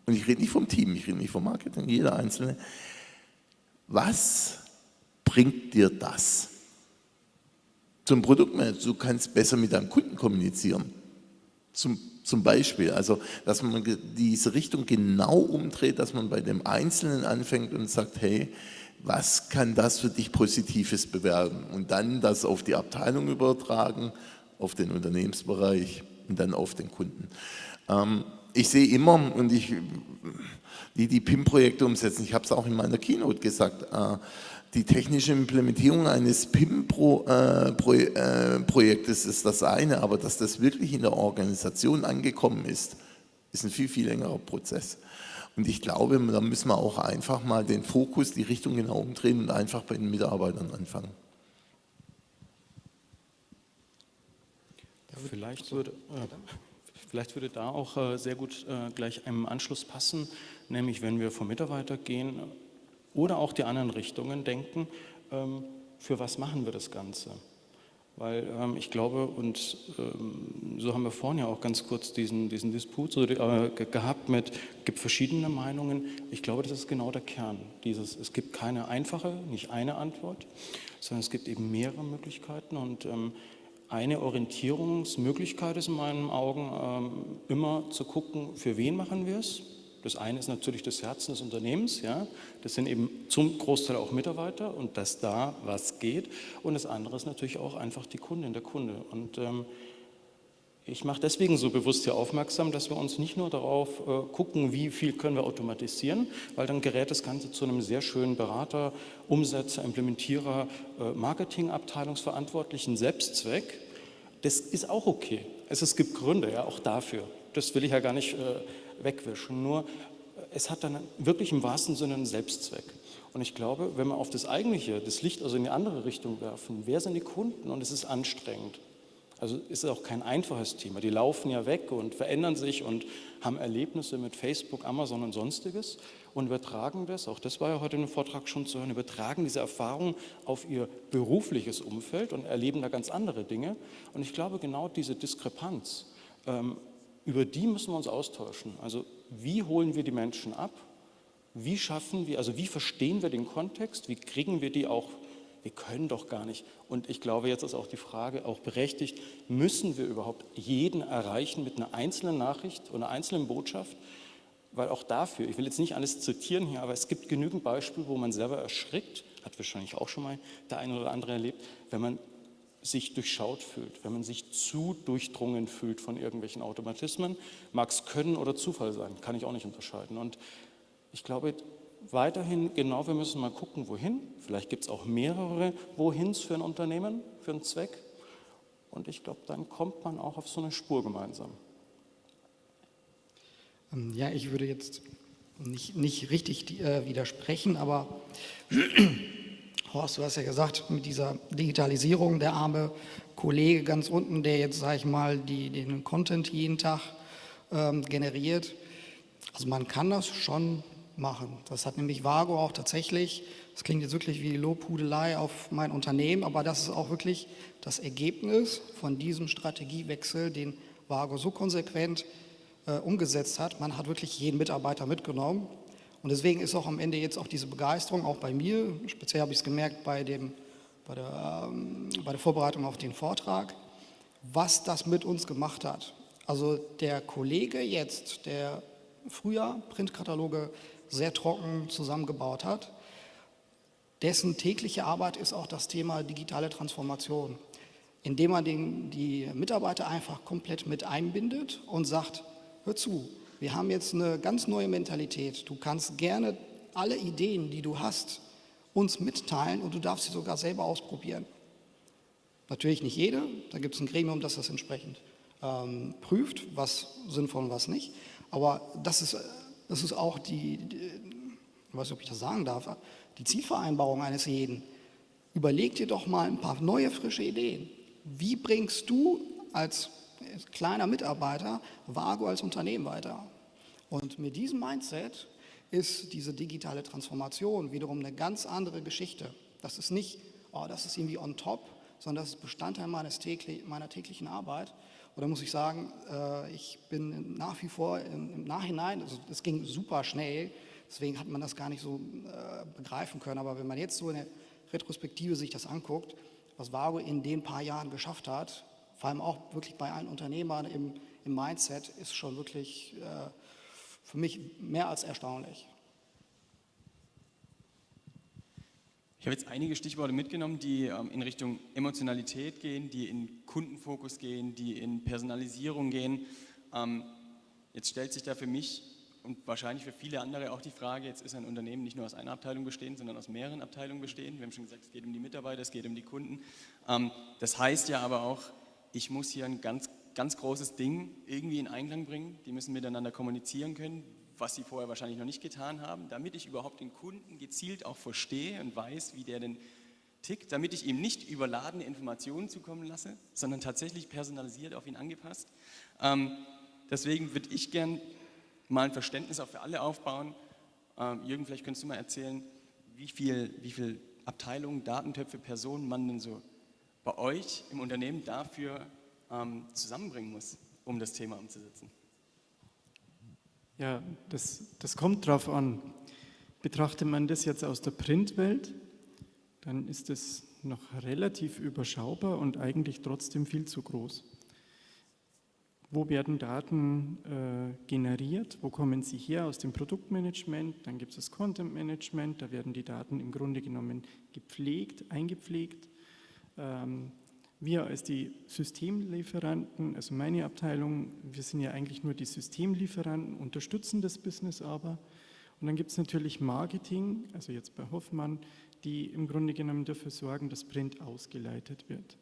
und ich rede nicht vom Team, ich rede nicht vom Marketing, jeder Einzelne, was bringt dir das? Zum Produktmanager, du kannst besser mit deinem Kunden kommunizieren. Zum, zum Beispiel, also dass man diese Richtung genau umdreht, dass man bei dem Einzelnen anfängt und sagt, hey, was kann das für dich Positives bewerben? Und dann das auf die Abteilung übertragen, auf den Unternehmensbereich und dann auf den Kunden. Ähm, ich sehe immer, und ich, die die PIM-Projekte umsetzen, ich habe es auch in meiner Keynote gesagt, äh, die technische Implementierung eines PIM-Projektes äh, ist das eine, aber dass das wirklich in der Organisation angekommen ist, ist ein viel, viel längerer Prozess. Und ich glaube, da müssen wir auch einfach mal den Fokus, die Richtung genau umdrehen und einfach bei den Mitarbeitern anfangen. Vielleicht würde, äh, vielleicht würde da auch äh, sehr gut äh, gleich im Anschluss passen, nämlich wenn wir vom Mitarbeiter gehen oder auch die anderen Richtungen denken, ähm, für was machen wir das Ganze? Weil ähm, ich glaube, und ähm, so haben wir vorhin ja auch ganz kurz diesen, diesen Disput so, äh, gehabt mit, gibt verschiedene Meinungen. Ich glaube, das ist genau der Kern. Dieses, es gibt keine einfache, nicht eine Antwort, sondern es gibt eben mehrere Möglichkeiten und ähm, eine Orientierungsmöglichkeit ist in meinen Augen ähm, immer zu gucken, für wen machen wir es, das eine ist natürlich das Herzen des Unternehmens, ja. das sind eben zum Großteil auch Mitarbeiter und dass da was geht. Und das andere ist natürlich auch einfach die Kundin, der Kunde. Und ähm, ich mache deswegen so bewusst hier aufmerksam, dass wir uns nicht nur darauf äh, gucken, wie viel können wir automatisieren, weil dann gerät das Ganze zu einem sehr schönen Berater, Umsetzer, Implementierer, äh, Marketingabteilungsverantwortlichen Selbstzweck. Das ist auch okay. Es, es gibt Gründe ja auch dafür. Das will ich ja gar nicht äh, wegwischen. Nur es hat dann wirklich im wahrsten Sinne einen Selbstzweck. Und ich glaube, wenn wir auf das Eigentliche, das Licht also in die andere Richtung werfen, wer sind die Kunden? Und es ist anstrengend. Also ist es auch kein einfaches Thema. Die laufen ja weg und verändern sich und haben Erlebnisse mit Facebook, Amazon und sonstiges und übertragen das, auch das war ja heute im Vortrag schon zu hören, übertragen diese Erfahrung auf ihr berufliches Umfeld und erleben da ganz andere Dinge. Und ich glaube, genau diese Diskrepanz ähm, über die müssen wir uns austauschen. Also wie holen wir die Menschen ab? Wie schaffen wir, also wie verstehen wir den Kontext? Wie kriegen wir die auch, wir können doch gar nicht. Und ich glaube, jetzt ist auch die Frage auch berechtigt, müssen wir überhaupt jeden erreichen mit einer einzelnen Nachricht oder einer einzelnen Botschaft? Weil auch dafür, ich will jetzt nicht alles zitieren hier, aber es gibt genügend Beispiele, wo man selber erschrickt, hat wahrscheinlich auch schon mal der eine oder andere erlebt, wenn man sich durchschaut fühlt, wenn man sich zu durchdrungen fühlt von irgendwelchen Automatismen, mag es Können oder Zufall sein, kann ich auch nicht unterscheiden. Und ich glaube weiterhin, genau, wir müssen mal gucken, wohin. Vielleicht gibt es auch mehrere Wohins für ein Unternehmen, für einen Zweck. Und ich glaube, dann kommt man auch auf so eine Spur gemeinsam. Ähm, ja, ich würde jetzt nicht, nicht richtig äh, widersprechen, aber Horst, du hast ja gesagt, mit dieser Digitalisierung, der arme Kollege ganz unten, der jetzt, sage ich mal, die, den Content jeden Tag ähm, generiert. Also man kann das schon machen. Das hat nämlich Vago auch tatsächlich, das klingt jetzt wirklich wie Lobhudelei auf mein Unternehmen, aber das ist auch wirklich das Ergebnis von diesem Strategiewechsel, den Vago so konsequent äh, umgesetzt hat. Man hat wirklich jeden Mitarbeiter mitgenommen und deswegen ist auch am Ende jetzt auch diese Begeisterung, auch bei mir, speziell habe ich es gemerkt bei, dem, bei, der, ähm, bei der Vorbereitung auf den Vortrag, was das mit uns gemacht hat. Also der Kollege jetzt, der früher Printkataloge sehr trocken zusammengebaut hat, dessen tägliche Arbeit ist auch das Thema digitale Transformation, indem man den, die Mitarbeiter einfach komplett mit einbindet und sagt, hör zu, wir haben jetzt eine ganz neue Mentalität. Du kannst gerne alle Ideen, die du hast, uns mitteilen und du darfst sie sogar selber ausprobieren. Natürlich nicht jede, da gibt es ein Gremium, das das entsprechend ähm, prüft, was sinnvoll und was nicht. Aber das ist, das ist auch die, die, ich weiß nicht, ob ich das sagen darf, die Zielvereinbarung eines jeden. Überleg dir doch mal ein paar neue, frische Ideen. Wie bringst du als kleiner Mitarbeiter Vago als Unternehmen weiter. Und mit diesem Mindset ist diese digitale Transformation wiederum eine ganz andere Geschichte. Das ist nicht, oh, das ist irgendwie on top, sondern das ist Bestandteil meines täglich, meiner täglichen Arbeit. Und da muss ich sagen, äh, ich bin nach wie vor im, Nachhinein, also es ging super schnell, deswegen hat man das gar nicht so äh, begreifen können. Aber wenn man jetzt so in der Retrospektive sich das anguckt, was Vago in den paar Jahren geschafft hat, vor allem auch wirklich bei allen Unternehmern im, im Mindset, ist schon wirklich äh, für mich mehr als erstaunlich. Ich habe jetzt einige Stichworte mitgenommen, die ähm, in Richtung Emotionalität gehen, die in Kundenfokus gehen, die in Personalisierung gehen. Ähm, jetzt stellt sich da für mich und wahrscheinlich für viele andere auch die Frage, jetzt ist ein Unternehmen nicht nur aus einer Abteilung bestehend, sondern aus mehreren Abteilungen bestehend. Wir haben schon gesagt, es geht um die Mitarbeiter, es geht um die Kunden. Ähm, das heißt ja aber auch, ich muss hier ein ganz, ganz großes Ding irgendwie in Einklang bringen. Die müssen miteinander kommunizieren können, was sie vorher wahrscheinlich noch nicht getan haben, damit ich überhaupt den Kunden gezielt auch verstehe und weiß, wie der denn tickt, damit ich ihm nicht überladene Informationen zukommen lasse, sondern tatsächlich personalisiert auf ihn angepasst. Ähm, deswegen würde ich gern mal ein Verständnis auch für alle aufbauen. Ähm, Jürgen, vielleicht könntest du mal erzählen, wie viel, wie viel Abteilungen, Datentöpfe, Personen man denn so bei euch im Unternehmen dafür ähm, zusammenbringen muss, um das Thema umzusetzen. Ja, das, das kommt drauf an. Betrachtet man das jetzt aus der Printwelt, dann ist es noch relativ überschaubar und eigentlich trotzdem viel zu groß. Wo werden Daten äh, generiert? Wo kommen sie her? Aus dem Produktmanagement, dann gibt es das Content Management, da werden die Daten im Grunde genommen gepflegt, eingepflegt. Ähm, wir als die Systemlieferanten, also meine Abteilung, wir sind ja eigentlich nur die Systemlieferanten, unterstützen das Business aber. Und dann gibt es natürlich Marketing, also jetzt bei Hoffmann, die im Grunde genommen dafür sorgen, dass Print ausgeleitet wird.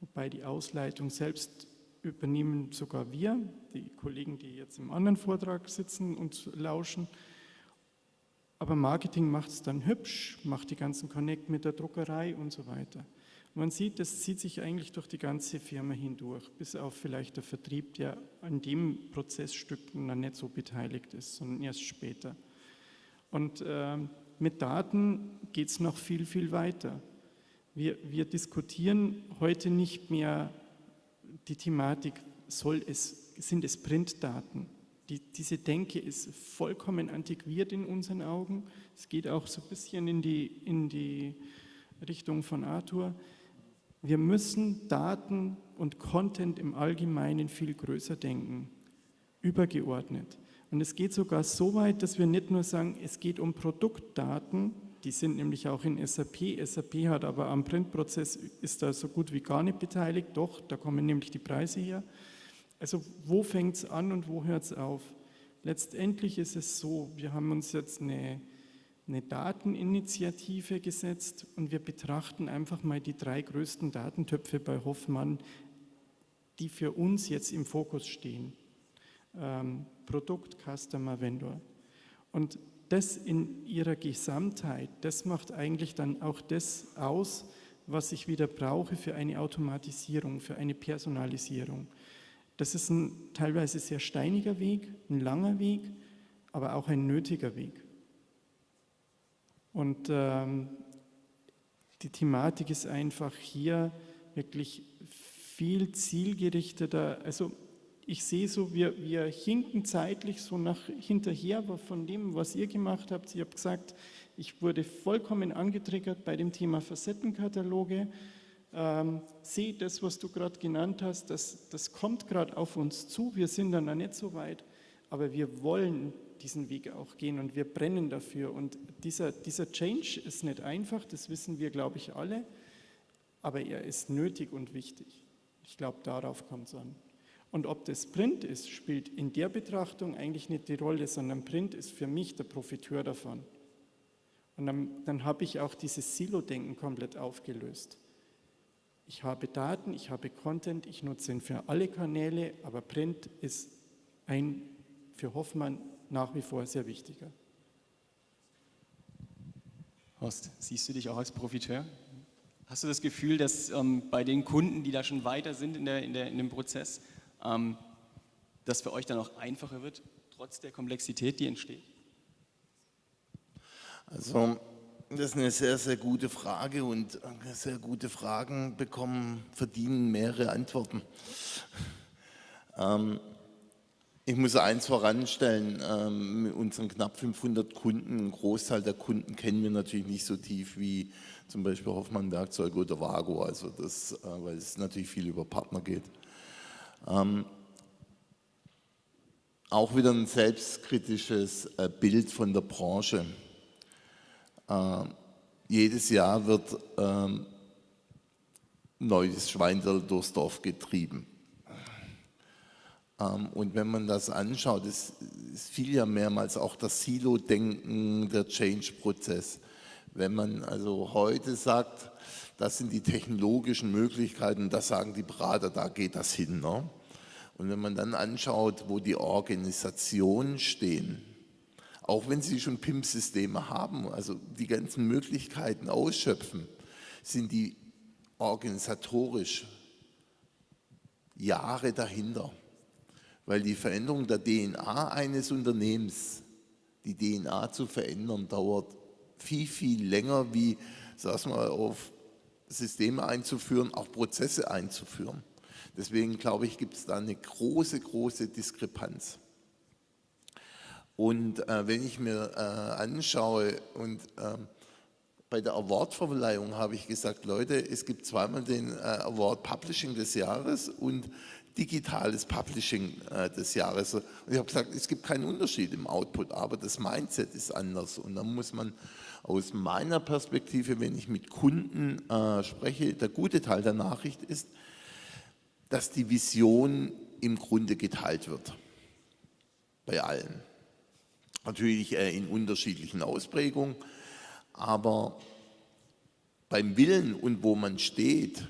Wobei die Ausleitung selbst übernehmen sogar wir, die Kollegen, die jetzt im anderen Vortrag sitzen und lauschen. Aber Marketing macht es dann hübsch, macht die ganzen Connect mit der Druckerei und so weiter. Man sieht, das zieht sich eigentlich durch die ganze Firma hindurch, bis auf vielleicht der Vertrieb, der an dem Prozessstück noch nicht so beteiligt ist, sondern erst später. Und äh, mit Daten geht es noch viel, viel weiter. Wir, wir diskutieren heute nicht mehr die Thematik, soll es, sind es Printdaten? Die, diese Denke ist vollkommen antiquiert in unseren Augen. Es geht auch so ein bisschen in die, in die Richtung von Arthur. Wir müssen Daten und Content im Allgemeinen viel größer denken, übergeordnet. Und es geht sogar so weit, dass wir nicht nur sagen, es geht um Produktdaten, die sind nämlich auch in SAP. SAP hat aber am Printprozess, ist da so gut wie gar nicht beteiligt. Doch, da kommen nämlich die Preise her. Also wo fängt es an und wo hört es auf? Letztendlich ist es so, wir haben uns jetzt eine, eine Dateninitiative gesetzt und wir betrachten einfach mal die drei größten Datentöpfe bei Hoffmann, die für uns jetzt im Fokus stehen. Ähm, Produkt, Customer, Vendor. Und das in ihrer Gesamtheit, das macht eigentlich dann auch das aus, was ich wieder brauche für eine Automatisierung, für eine Personalisierung. Das ist ein teilweise sehr steiniger Weg, ein langer Weg, aber auch ein nötiger Weg. Und ähm, die Thematik ist einfach hier wirklich viel zielgerichteter. Also ich sehe so, wir, wir hinken zeitlich so nach hinterher von dem, was ihr gemacht habt. Ihr habt gesagt, ich wurde vollkommen angetriggert bei dem Thema Facettenkataloge. Ähm, sehe das, was du gerade genannt hast, das, das kommt gerade auf uns zu. Wir sind dann noch nicht so weit, aber wir wollen diesen Weg auch gehen und wir brennen dafür. Und dieser, dieser Change ist nicht einfach, das wissen wir, glaube ich, alle, aber er ist nötig und wichtig. Ich glaube, darauf kommt es an. Und ob das Print ist, spielt in der Betrachtung eigentlich nicht die Rolle, sondern Print ist für mich der Profiteur davon. Und dann, dann habe ich auch dieses Silo-Denken komplett aufgelöst. Ich habe Daten, ich habe Content, ich nutze ihn für alle Kanäle, aber Print ist ein für Hoffmann nach wie vor sehr wichtiger. Horst, siehst du dich auch als Profiteur? Hast du das Gefühl, dass ähm, bei den Kunden, die da schon weiter sind in, der, in, der, in dem Prozess, ähm, das für euch dann auch einfacher wird, trotz der Komplexität, die entsteht? Also das ist eine sehr, sehr gute Frage und sehr gute Fragen bekommen, verdienen mehrere Antworten. Ähm, ich muss eins voranstellen, ähm, mit unseren knapp 500 Kunden, einen Großteil der Kunden kennen wir natürlich nicht so tief wie zum Beispiel Hoffmann Werkzeug oder Vago, also das, äh, weil es natürlich viel über Partner geht. Ähm, auch wieder ein selbstkritisches äh, Bild von der Branche. Äh, jedes Jahr wird ähm, neues Schweindel durchs Dorf getrieben. Ähm, und wenn man das anschaut, es, es fiel ja mehrmals auch das Silo-Denken, der Change-Prozess. Wenn man also heute sagt, das sind die technologischen Möglichkeiten, das sagen die Berater, da geht das hin. Ne? Und wenn man dann anschaut, wo die Organisationen stehen, auch wenn sie schon PIM-Systeme haben, also die ganzen Möglichkeiten ausschöpfen, sind die organisatorisch Jahre dahinter weil die Veränderung der DNA eines Unternehmens, die DNA zu verändern, dauert viel, viel länger, wie, wir mal, auf Systeme einzuführen, auch Prozesse einzuführen. Deswegen glaube ich, gibt es da eine große, große Diskrepanz. Und äh, wenn ich mir äh, anschaue und äh, bei der Awardverleihung habe ich gesagt, Leute, es gibt zweimal den äh, Award Publishing des Jahres und digitales Publishing äh, des Jahres. Und ich habe gesagt, es gibt keinen Unterschied im Output, aber das Mindset ist anders. Und dann muss man aus meiner Perspektive, wenn ich mit Kunden äh, spreche, der gute Teil der Nachricht ist, dass die Vision im Grunde geteilt wird. Bei allen. Natürlich äh, in unterschiedlichen Ausprägungen, aber beim Willen und wo man steht,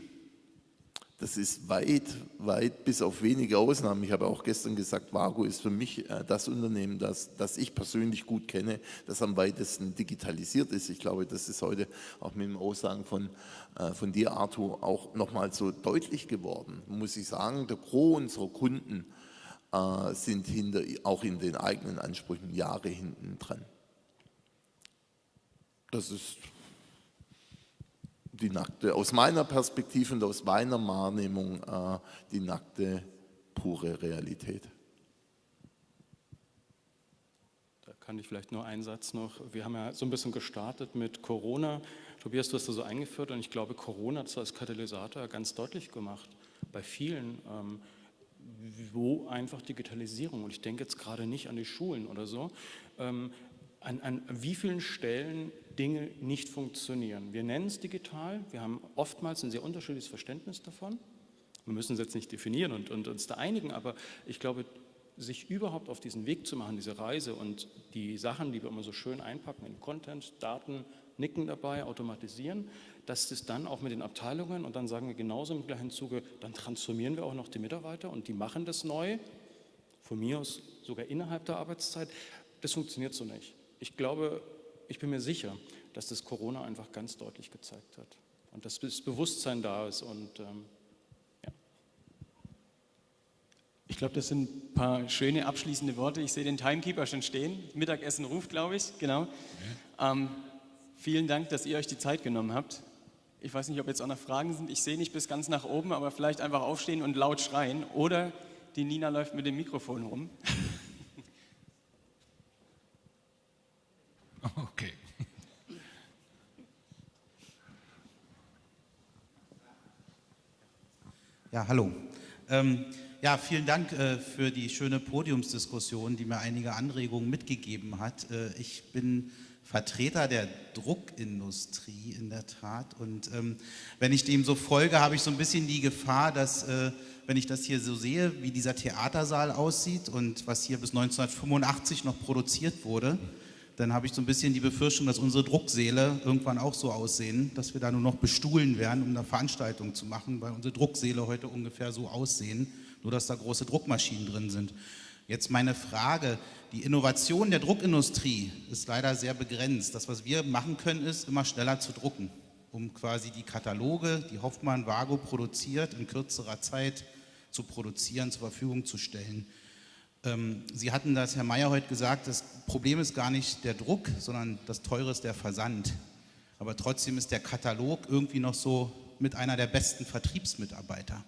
das ist weit, weit bis auf wenige Ausnahmen. Ich habe auch gestern gesagt, Vago ist für mich äh, das Unternehmen, das, das ich persönlich gut kenne, das am weitesten digitalisiert ist. Ich glaube, das ist heute auch mit dem Aussagen von, äh, von dir, Arthur, auch nochmal so deutlich geworden. Muss ich sagen, der Gros unserer Kunden äh, sind hinter, auch in den eigenen Ansprüchen Jahre hinten dran. Das ist die nackte, aus meiner Perspektive und aus meiner Wahrnehmung äh, die nackte, pure Realität. Da kann ich vielleicht nur einen Satz noch. Wir haben ja so ein bisschen gestartet mit Corona. Tobias, du hast das so eingeführt und ich glaube, Corona hat es als Katalysator ganz deutlich gemacht. Bei vielen, ähm, wo einfach Digitalisierung, und ich denke jetzt gerade nicht an die Schulen oder so, ähm, an, an wie vielen Stellen Dinge nicht funktionieren. Wir nennen es digital, wir haben oftmals ein sehr unterschiedliches Verständnis davon. Wir müssen es jetzt nicht definieren und, und uns da einigen, aber ich glaube, sich überhaupt auf diesen Weg zu machen, diese Reise und die Sachen, die wir immer so schön einpacken in Content, Daten, nicken dabei, automatisieren, dass das dann auch mit den Abteilungen und dann sagen wir genauso im gleichen Zuge, dann transformieren wir auch noch die Mitarbeiter und die machen das neu, von mir aus sogar innerhalb der Arbeitszeit. Das funktioniert so nicht. Ich glaube, ich bin mir sicher, dass das Corona einfach ganz deutlich gezeigt hat und dass das Bewusstsein da ist und ähm, ja. Ich glaube, das sind ein paar schöne abschließende Worte. Ich sehe den Timekeeper schon stehen. Mittagessen ruft, glaube ich. Genau. Ja. Ähm, vielen Dank, dass ihr euch die Zeit genommen habt. Ich weiß nicht, ob jetzt auch noch Fragen sind. Ich sehe nicht bis ganz nach oben, aber vielleicht einfach aufstehen und laut schreien. Oder die Nina läuft mit dem Mikrofon rum. Okay. Ja, hallo. Ähm, ja, vielen Dank äh, für die schöne Podiumsdiskussion, die mir einige Anregungen mitgegeben hat. Äh, ich bin Vertreter der Druckindustrie in der Tat und ähm, wenn ich dem so folge, habe ich so ein bisschen die Gefahr, dass, äh, wenn ich das hier so sehe, wie dieser Theatersaal aussieht und was hier bis 1985 noch produziert wurde, dann habe ich so ein bisschen die Befürchtung, dass unsere Drucksäle irgendwann auch so aussehen, dass wir da nur noch bestuhlen werden, um eine Veranstaltung zu machen, weil unsere Drucksäle heute ungefähr so aussehen, nur dass da große Druckmaschinen drin sind. Jetzt meine Frage, die Innovation der Druckindustrie ist leider sehr begrenzt. Das, was wir machen können, ist, immer schneller zu drucken. um quasi die Kataloge, die Hoffmann Vago produziert, in kürzerer Zeit zu produzieren, zur Verfügung zu stellen. Ähm, Sie hatten das, Herr Mayer, heute gesagt, das Problem ist gar nicht der Druck, sondern das Teure ist der Versand. Aber trotzdem ist der Katalog irgendwie noch so mit einer der besten Vertriebsmitarbeiter.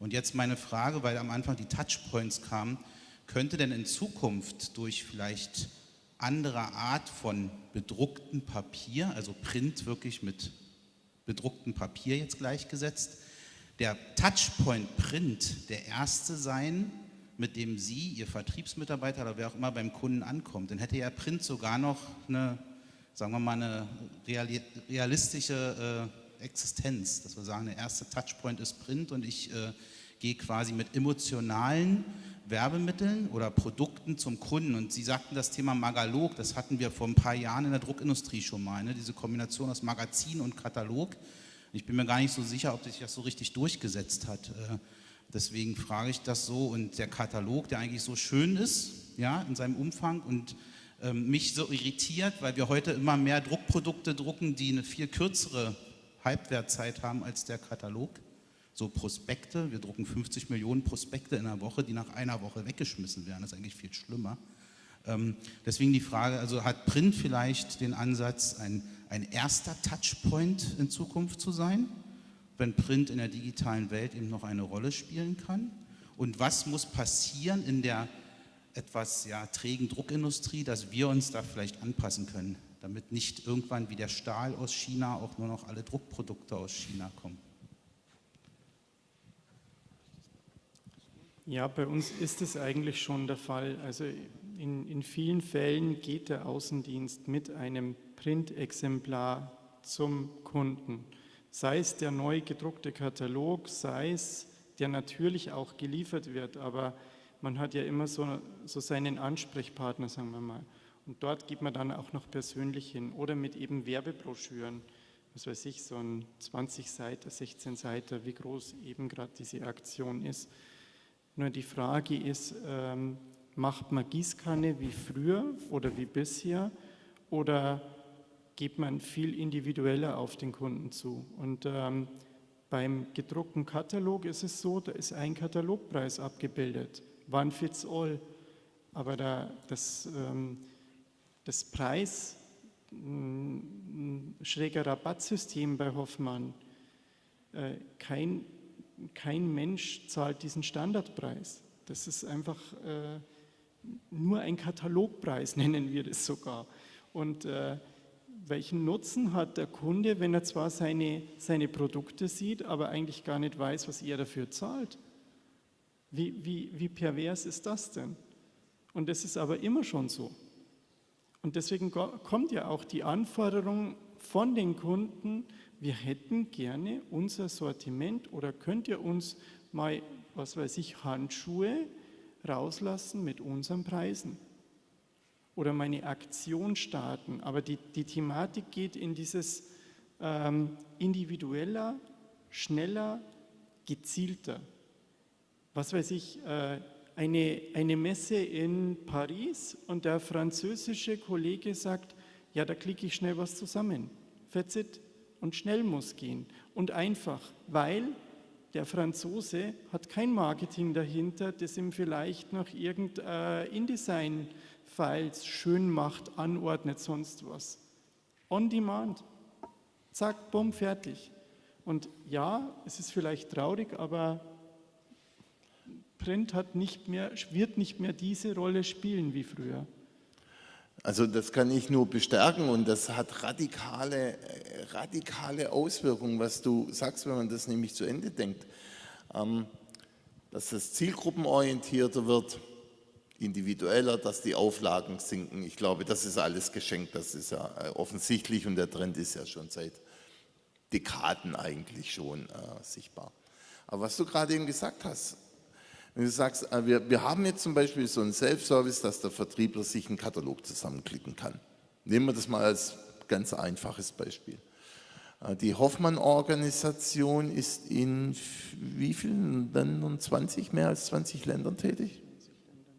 Und jetzt meine Frage, weil am Anfang die Touchpoints kamen, könnte denn in Zukunft durch vielleicht andere Art von bedrucktem Papier, also Print wirklich mit bedrucktem Papier jetzt gleichgesetzt, der Touchpoint Print der erste sein, mit dem Sie, Ihr Vertriebsmitarbeiter oder wer auch immer beim Kunden ankommt. Dann hätte ja Print sogar noch eine, sagen wir mal, eine realistische äh, Existenz, dass wir sagen, der erste Touchpoint ist Print und ich äh, gehe quasi mit emotionalen Werbemitteln oder Produkten zum Kunden. Und Sie sagten das Thema Magalog, das hatten wir vor ein paar Jahren in der Druckindustrie schon mal, ne? diese Kombination aus Magazin und Katalog. Ich bin mir gar nicht so sicher, ob sich das so richtig durchgesetzt hat. Äh, deswegen frage ich das so. Und der Katalog, der eigentlich so schön ist, ja, in seinem Umfang und ähm, mich so irritiert, weil wir heute immer mehr Druckprodukte drucken, die eine viel kürzere Halbwertzeit haben als der Katalog. So Prospekte, wir drucken 50 Millionen Prospekte in einer Woche, die nach einer Woche weggeschmissen werden. Das ist eigentlich viel schlimmer. Ähm, deswegen die Frage, also hat Print vielleicht den Ansatz, ein, ein erster Touchpoint in Zukunft zu sein, wenn Print in der digitalen Welt eben noch eine Rolle spielen kann? Und was muss passieren in der etwas ja, trägen Druckindustrie, dass wir uns da vielleicht anpassen können, damit nicht irgendwann wie der Stahl aus China auch nur noch alle Druckprodukte aus China kommen? Ja, bei uns ist es eigentlich schon der Fall. Also in, in vielen Fällen geht der Außendienst mit einem Printexemplar zum Kunden. Sei es der neu gedruckte Katalog, sei es der natürlich auch geliefert wird, aber man hat ja immer so, so seinen Ansprechpartner, sagen wir mal. Und dort geht man dann auch noch persönlich hin oder mit eben Werbebroschüren, was weiß ich, so ein 20 Seiten, 16 Seiten, wie groß eben gerade diese Aktion ist. Nur die Frage ist, ähm, macht man Gießkanne wie früher oder wie bisher oder geht man viel individueller auf den Kunden zu? Und ähm, beim gedruckten Katalog ist es so, da ist ein Katalogpreis abgebildet, one fits all. Aber da, das, ähm, das Preis, schräger Rabattsystem bei Hoffmann, äh, kein kein Mensch zahlt diesen Standardpreis. Das ist einfach äh, nur ein Katalogpreis, nennen wir das sogar. Und äh, welchen Nutzen hat der Kunde, wenn er zwar seine, seine Produkte sieht, aber eigentlich gar nicht weiß, was er dafür zahlt? Wie, wie, wie pervers ist das denn? Und das ist aber immer schon so. Und deswegen kommt ja auch die Anforderung von den Kunden, wir hätten gerne unser Sortiment oder könnt ihr uns mal, was weiß ich, Handschuhe rauslassen mit unseren Preisen oder meine Aktion starten. Aber die, die Thematik geht in dieses ähm, individueller, schneller, gezielter. Was weiß ich, äh, eine, eine Messe in Paris und der französische Kollege sagt, ja, da klicke ich schnell was zusammen. That's und schnell muss gehen und einfach, weil der Franzose hat kein Marketing dahinter, das ihm vielleicht noch irgendein InDesign-Files schön macht, anordnet, sonst was. On demand. Zack, bumm, fertig. Und ja, es ist vielleicht traurig, aber Print hat nicht mehr, wird nicht mehr diese Rolle spielen wie früher. Also das kann ich nur bestärken und das hat radikale, radikale Auswirkungen, was du sagst, wenn man das nämlich zu Ende denkt. Ähm, dass das zielgruppenorientierter wird, individueller, dass die Auflagen sinken. Ich glaube, das ist alles geschenkt, das ist ja äh, offensichtlich und der Trend ist ja schon seit Dekaden eigentlich schon äh, sichtbar. Aber was du gerade eben gesagt hast, wenn du sagst, äh, wir, wir haben jetzt zum Beispiel so einen Self-Service, dass der Vertriebler sich einen Katalog zusammenklicken kann. Nehmen wir das mal als ganz einfaches Beispiel. Äh, die Hoffmann-Organisation ist in wie vielen Ländern? 20, mehr als 20 Ländern tätig?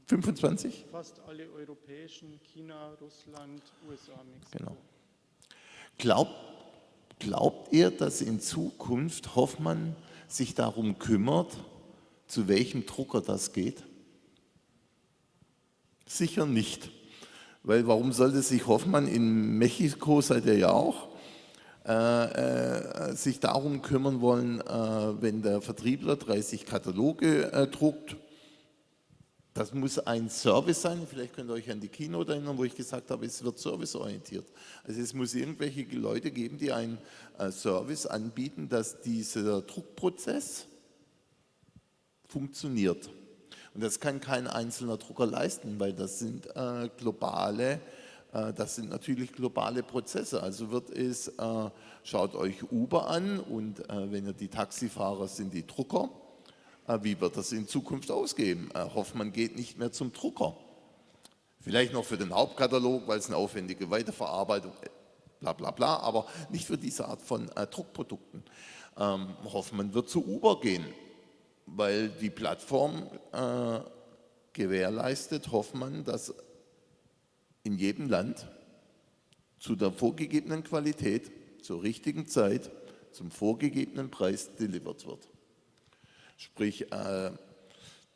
25? Fast alle europäischen, China, Russland, USA, Mexiko. Genau. Glaubt Glaubt ihr, dass in Zukunft Hoffmann sich darum kümmert, zu welchem Drucker das geht? Sicher nicht. Weil warum sollte sich Hoffmann in Mexiko, seid ihr ja auch, äh, äh, sich darum kümmern wollen, äh, wenn der Vertriebler 30 Kataloge äh, druckt, das muss ein Service sein. Vielleicht könnt ihr euch an die Keynote erinnern, wo ich gesagt habe, es wird serviceorientiert. Also es muss irgendwelche Leute geben, die einen äh, Service anbieten, dass dieser Druckprozess funktioniert. Und das kann kein einzelner Drucker leisten, weil das sind äh, globale, äh, das sind natürlich globale Prozesse. Also wird es, äh, schaut euch Uber an und äh, wenn ihr die Taxifahrer sind die Drucker, äh, wie wird das in Zukunft ausgehen? Äh, Hoffmann geht nicht mehr zum Drucker. Vielleicht noch für den Hauptkatalog, weil es eine aufwendige Weiterverarbeitung, äh, bla bla bla, aber nicht für diese Art von Druckprodukten. Ähm, Hoffmann wird zu Uber gehen, weil die Plattform äh, gewährleistet, Hoffmann, dass in jedem Land zu der vorgegebenen Qualität, zur richtigen Zeit, zum vorgegebenen Preis delivered wird. Sprich, äh,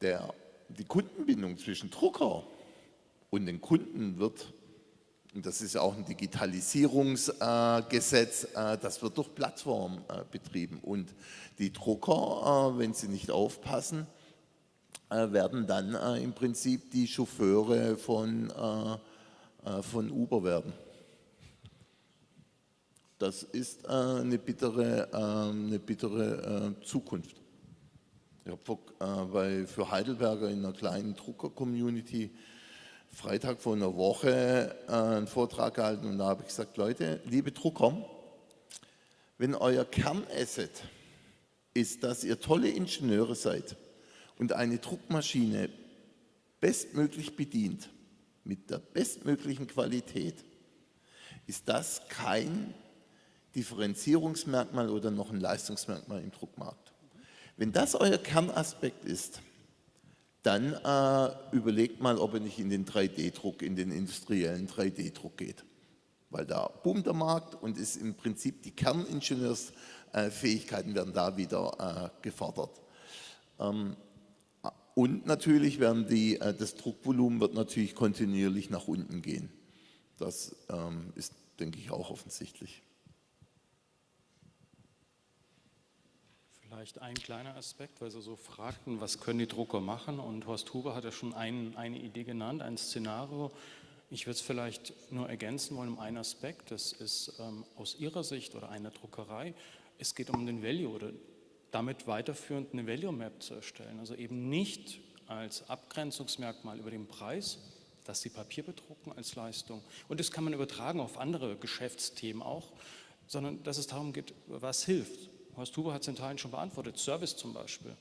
der, die Kundenbindung zwischen Drucker und den Kunden wird, das ist auch ein Digitalisierungsgesetz, äh, das wird durch Plattform äh, betrieben. Und die Drucker, äh, wenn sie nicht aufpassen, äh, werden dann äh, im Prinzip die Chauffeure von, von Uber werden. Das ist eine bittere, eine bittere Zukunft. Ich habe äh, für Heidelberger in einer kleinen Drucker-Community Freitag vor einer Woche äh, einen Vortrag gehalten und da habe ich gesagt, Leute, liebe Drucker, wenn euer Kernasset ist, dass ihr tolle Ingenieure seid und eine Druckmaschine bestmöglich bedient, mit der bestmöglichen Qualität, ist das kein Differenzierungsmerkmal oder noch ein Leistungsmerkmal im Druckmarkt. Wenn das euer Kernaspekt ist, dann äh, überlegt mal, ob ihr nicht in den 3D-Druck, in den industriellen 3D-Druck geht. Weil da boomt der Markt und ist im Prinzip die Kerningenieursfähigkeiten werden da wieder äh, gefordert. Ähm, und natürlich werden die, äh, das Druckvolumen wird natürlich kontinuierlich nach unten gehen. Das ähm, ist, denke ich, auch offensichtlich. Vielleicht ein kleiner Aspekt, weil Sie so fragten, was können die Drucker machen? Und Horst Huber hat ja schon ein, eine Idee genannt, ein Szenario. Ich würde es vielleicht nur ergänzen wollen um einen Aspekt. Das ist ähm, aus Ihrer Sicht oder einer Druckerei. Es geht um den Value oder damit weiterführend eine Value Map zu erstellen. Also eben nicht als Abgrenzungsmerkmal über den Preis, dass Sie Papier bedrucken als Leistung. Und das kann man übertragen auf andere Geschäftsthemen auch, sondern dass es darum geht, was hilft. Horst Huber hat es in Teilen schon beantwortet, Service zum Beispiel.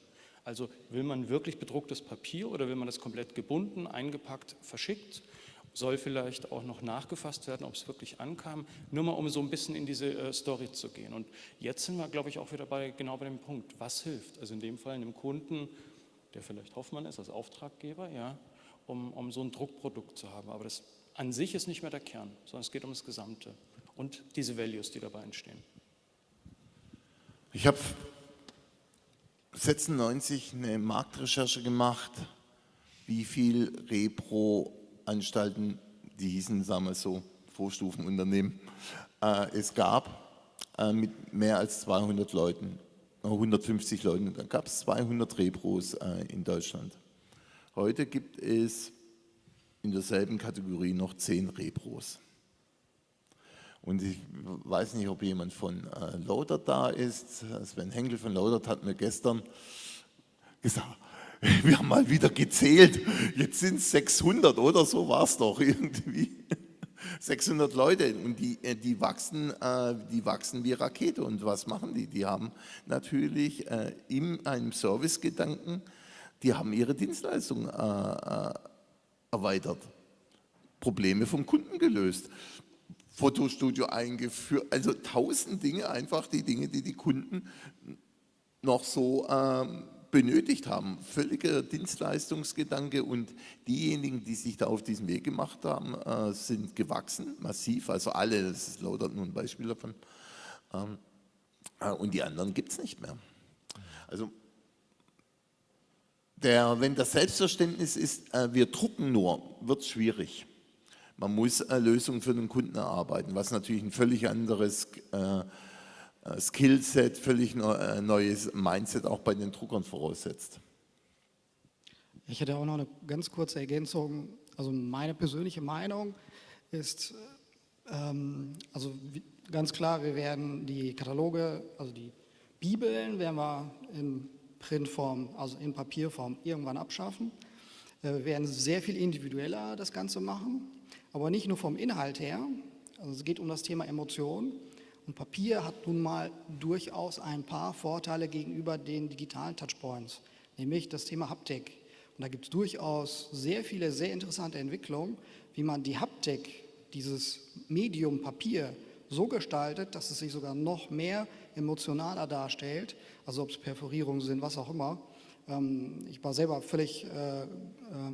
Also will man wirklich bedrucktes Papier oder will man das komplett gebunden, eingepackt, verschickt? Soll vielleicht auch noch nachgefasst werden, ob es wirklich ankam, nur mal um so ein bisschen in diese äh, Story zu gehen. Und jetzt sind wir, glaube ich, auch wieder bei, genau bei dem Punkt, was hilft? Also in dem Fall einem Kunden, der vielleicht Hoffmann ist als Auftraggeber, ja, um, um so ein Druckprodukt zu haben. Aber das an sich ist nicht mehr der Kern, sondern es geht um das Gesamte und diese Values, die dabei entstehen. Ich habe 96 eine Marktrecherche gemacht, wie viel Repro-Anstalten, die hießen, wir so, Vorstufenunternehmen, äh, es gab äh, mit mehr als 200 Leuten, 150 Leuten. Da gab es 200 Repros äh, in Deutschland. Heute gibt es in derselben Kategorie noch 10 Repros. Und ich weiß nicht, ob jemand von äh, Loadert da ist. Sven Henkel von Loadert hat mir gestern gesagt, wir haben mal wieder gezählt, jetzt sind es 600 oder so war es doch irgendwie. 600 Leute und die, äh, die, wachsen, äh, die wachsen wie Rakete. Und was machen die? Die haben natürlich äh, in einem Servicegedanken, die haben ihre Dienstleistung erweitert. Probleme vom Kunden gelöst. Fotostudio eingeführt, also tausend Dinge einfach, die Dinge, die die Kunden noch so ähm, benötigt haben. Völliger Dienstleistungsgedanke und diejenigen, die sich da auf diesen Weg gemacht haben, äh, sind gewachsen, massiv, also alle, das ist lauter nur ein Beispiel davon. Ähm, äh, und die anderen gibt es nicht mehr. Also der, wenn das Selbstverständnis ist, äh, wir drucken nur, wird es schwierig. Man muss äh, Lösungen für den Kunden erarbeiten, was natürlich ein völlig anderes äh, äh Skillset, völlig neues Mindset auch bei den Druckern voraussetzt. Ich hätte auch noch eine ganz kurze Ergänzung. Also meine persönliche Meinung ist, ähm, also ganz klar, wir werden die Kataloge, also die Bibeln werden wir in Printform, also in Papierform irgendwann abschaffen. Äh, wir werden sehr viel individueller das Ganze machen, aber nicht nur vom Inhalt her. Also es geht um das Thema Emotion. Und Papier hat nun mal durchaus ein paar Vorteile gegenüber den digitalen Touchpoints, nämlich das Thema Haptik. Und da gibt es durchaus sehr viele sehr interessante Entwicklungen, wie man die Haptik, dieses Medium Papier, so gestaltet, dass es sich sogar noch mehr emotionaler darstellt, also ob es Perforierungen sind, was auch immer. Ähm, ich war selber völlig äh, äh,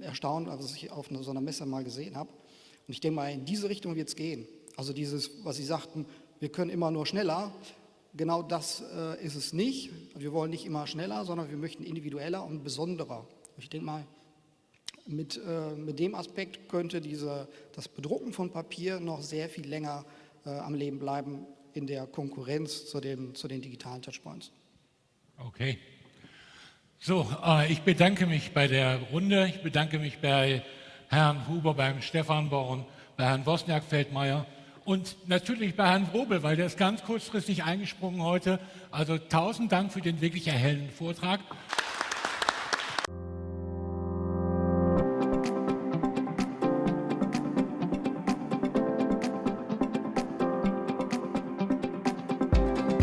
erstaunt, als ich auf so einer Messe mal gesehen habe. Und ich denke mal, in diese Richtung wird es gehen. Also dieses, was Sie sagten, wir können immer nur schneller, genau das äh, ist es nicht. Wir wollen nicht immer schneller, sondern wir möchten individueller und besonderer. Ich denke mal, mit, äh, mit dem Aspekt könnte diese, das Bedrucken von Papier noch sehr viel länger äh, am Leben bleiben in der Konkurrenz zu, dem, zu den digitalen Touchpoints. Okay. So, äh, ich bedanke mich bei der Runde. Ich bedanke mich bei Herrn Huber, beim Stefan Born, bei Herrn Wozniak-Feldmeier und natürlich bei Herrn Wrobel, weil der ist ganz kurzfristig eingesprungen heute. Also tausend Dank für den wirklich erhellenden Vortrag.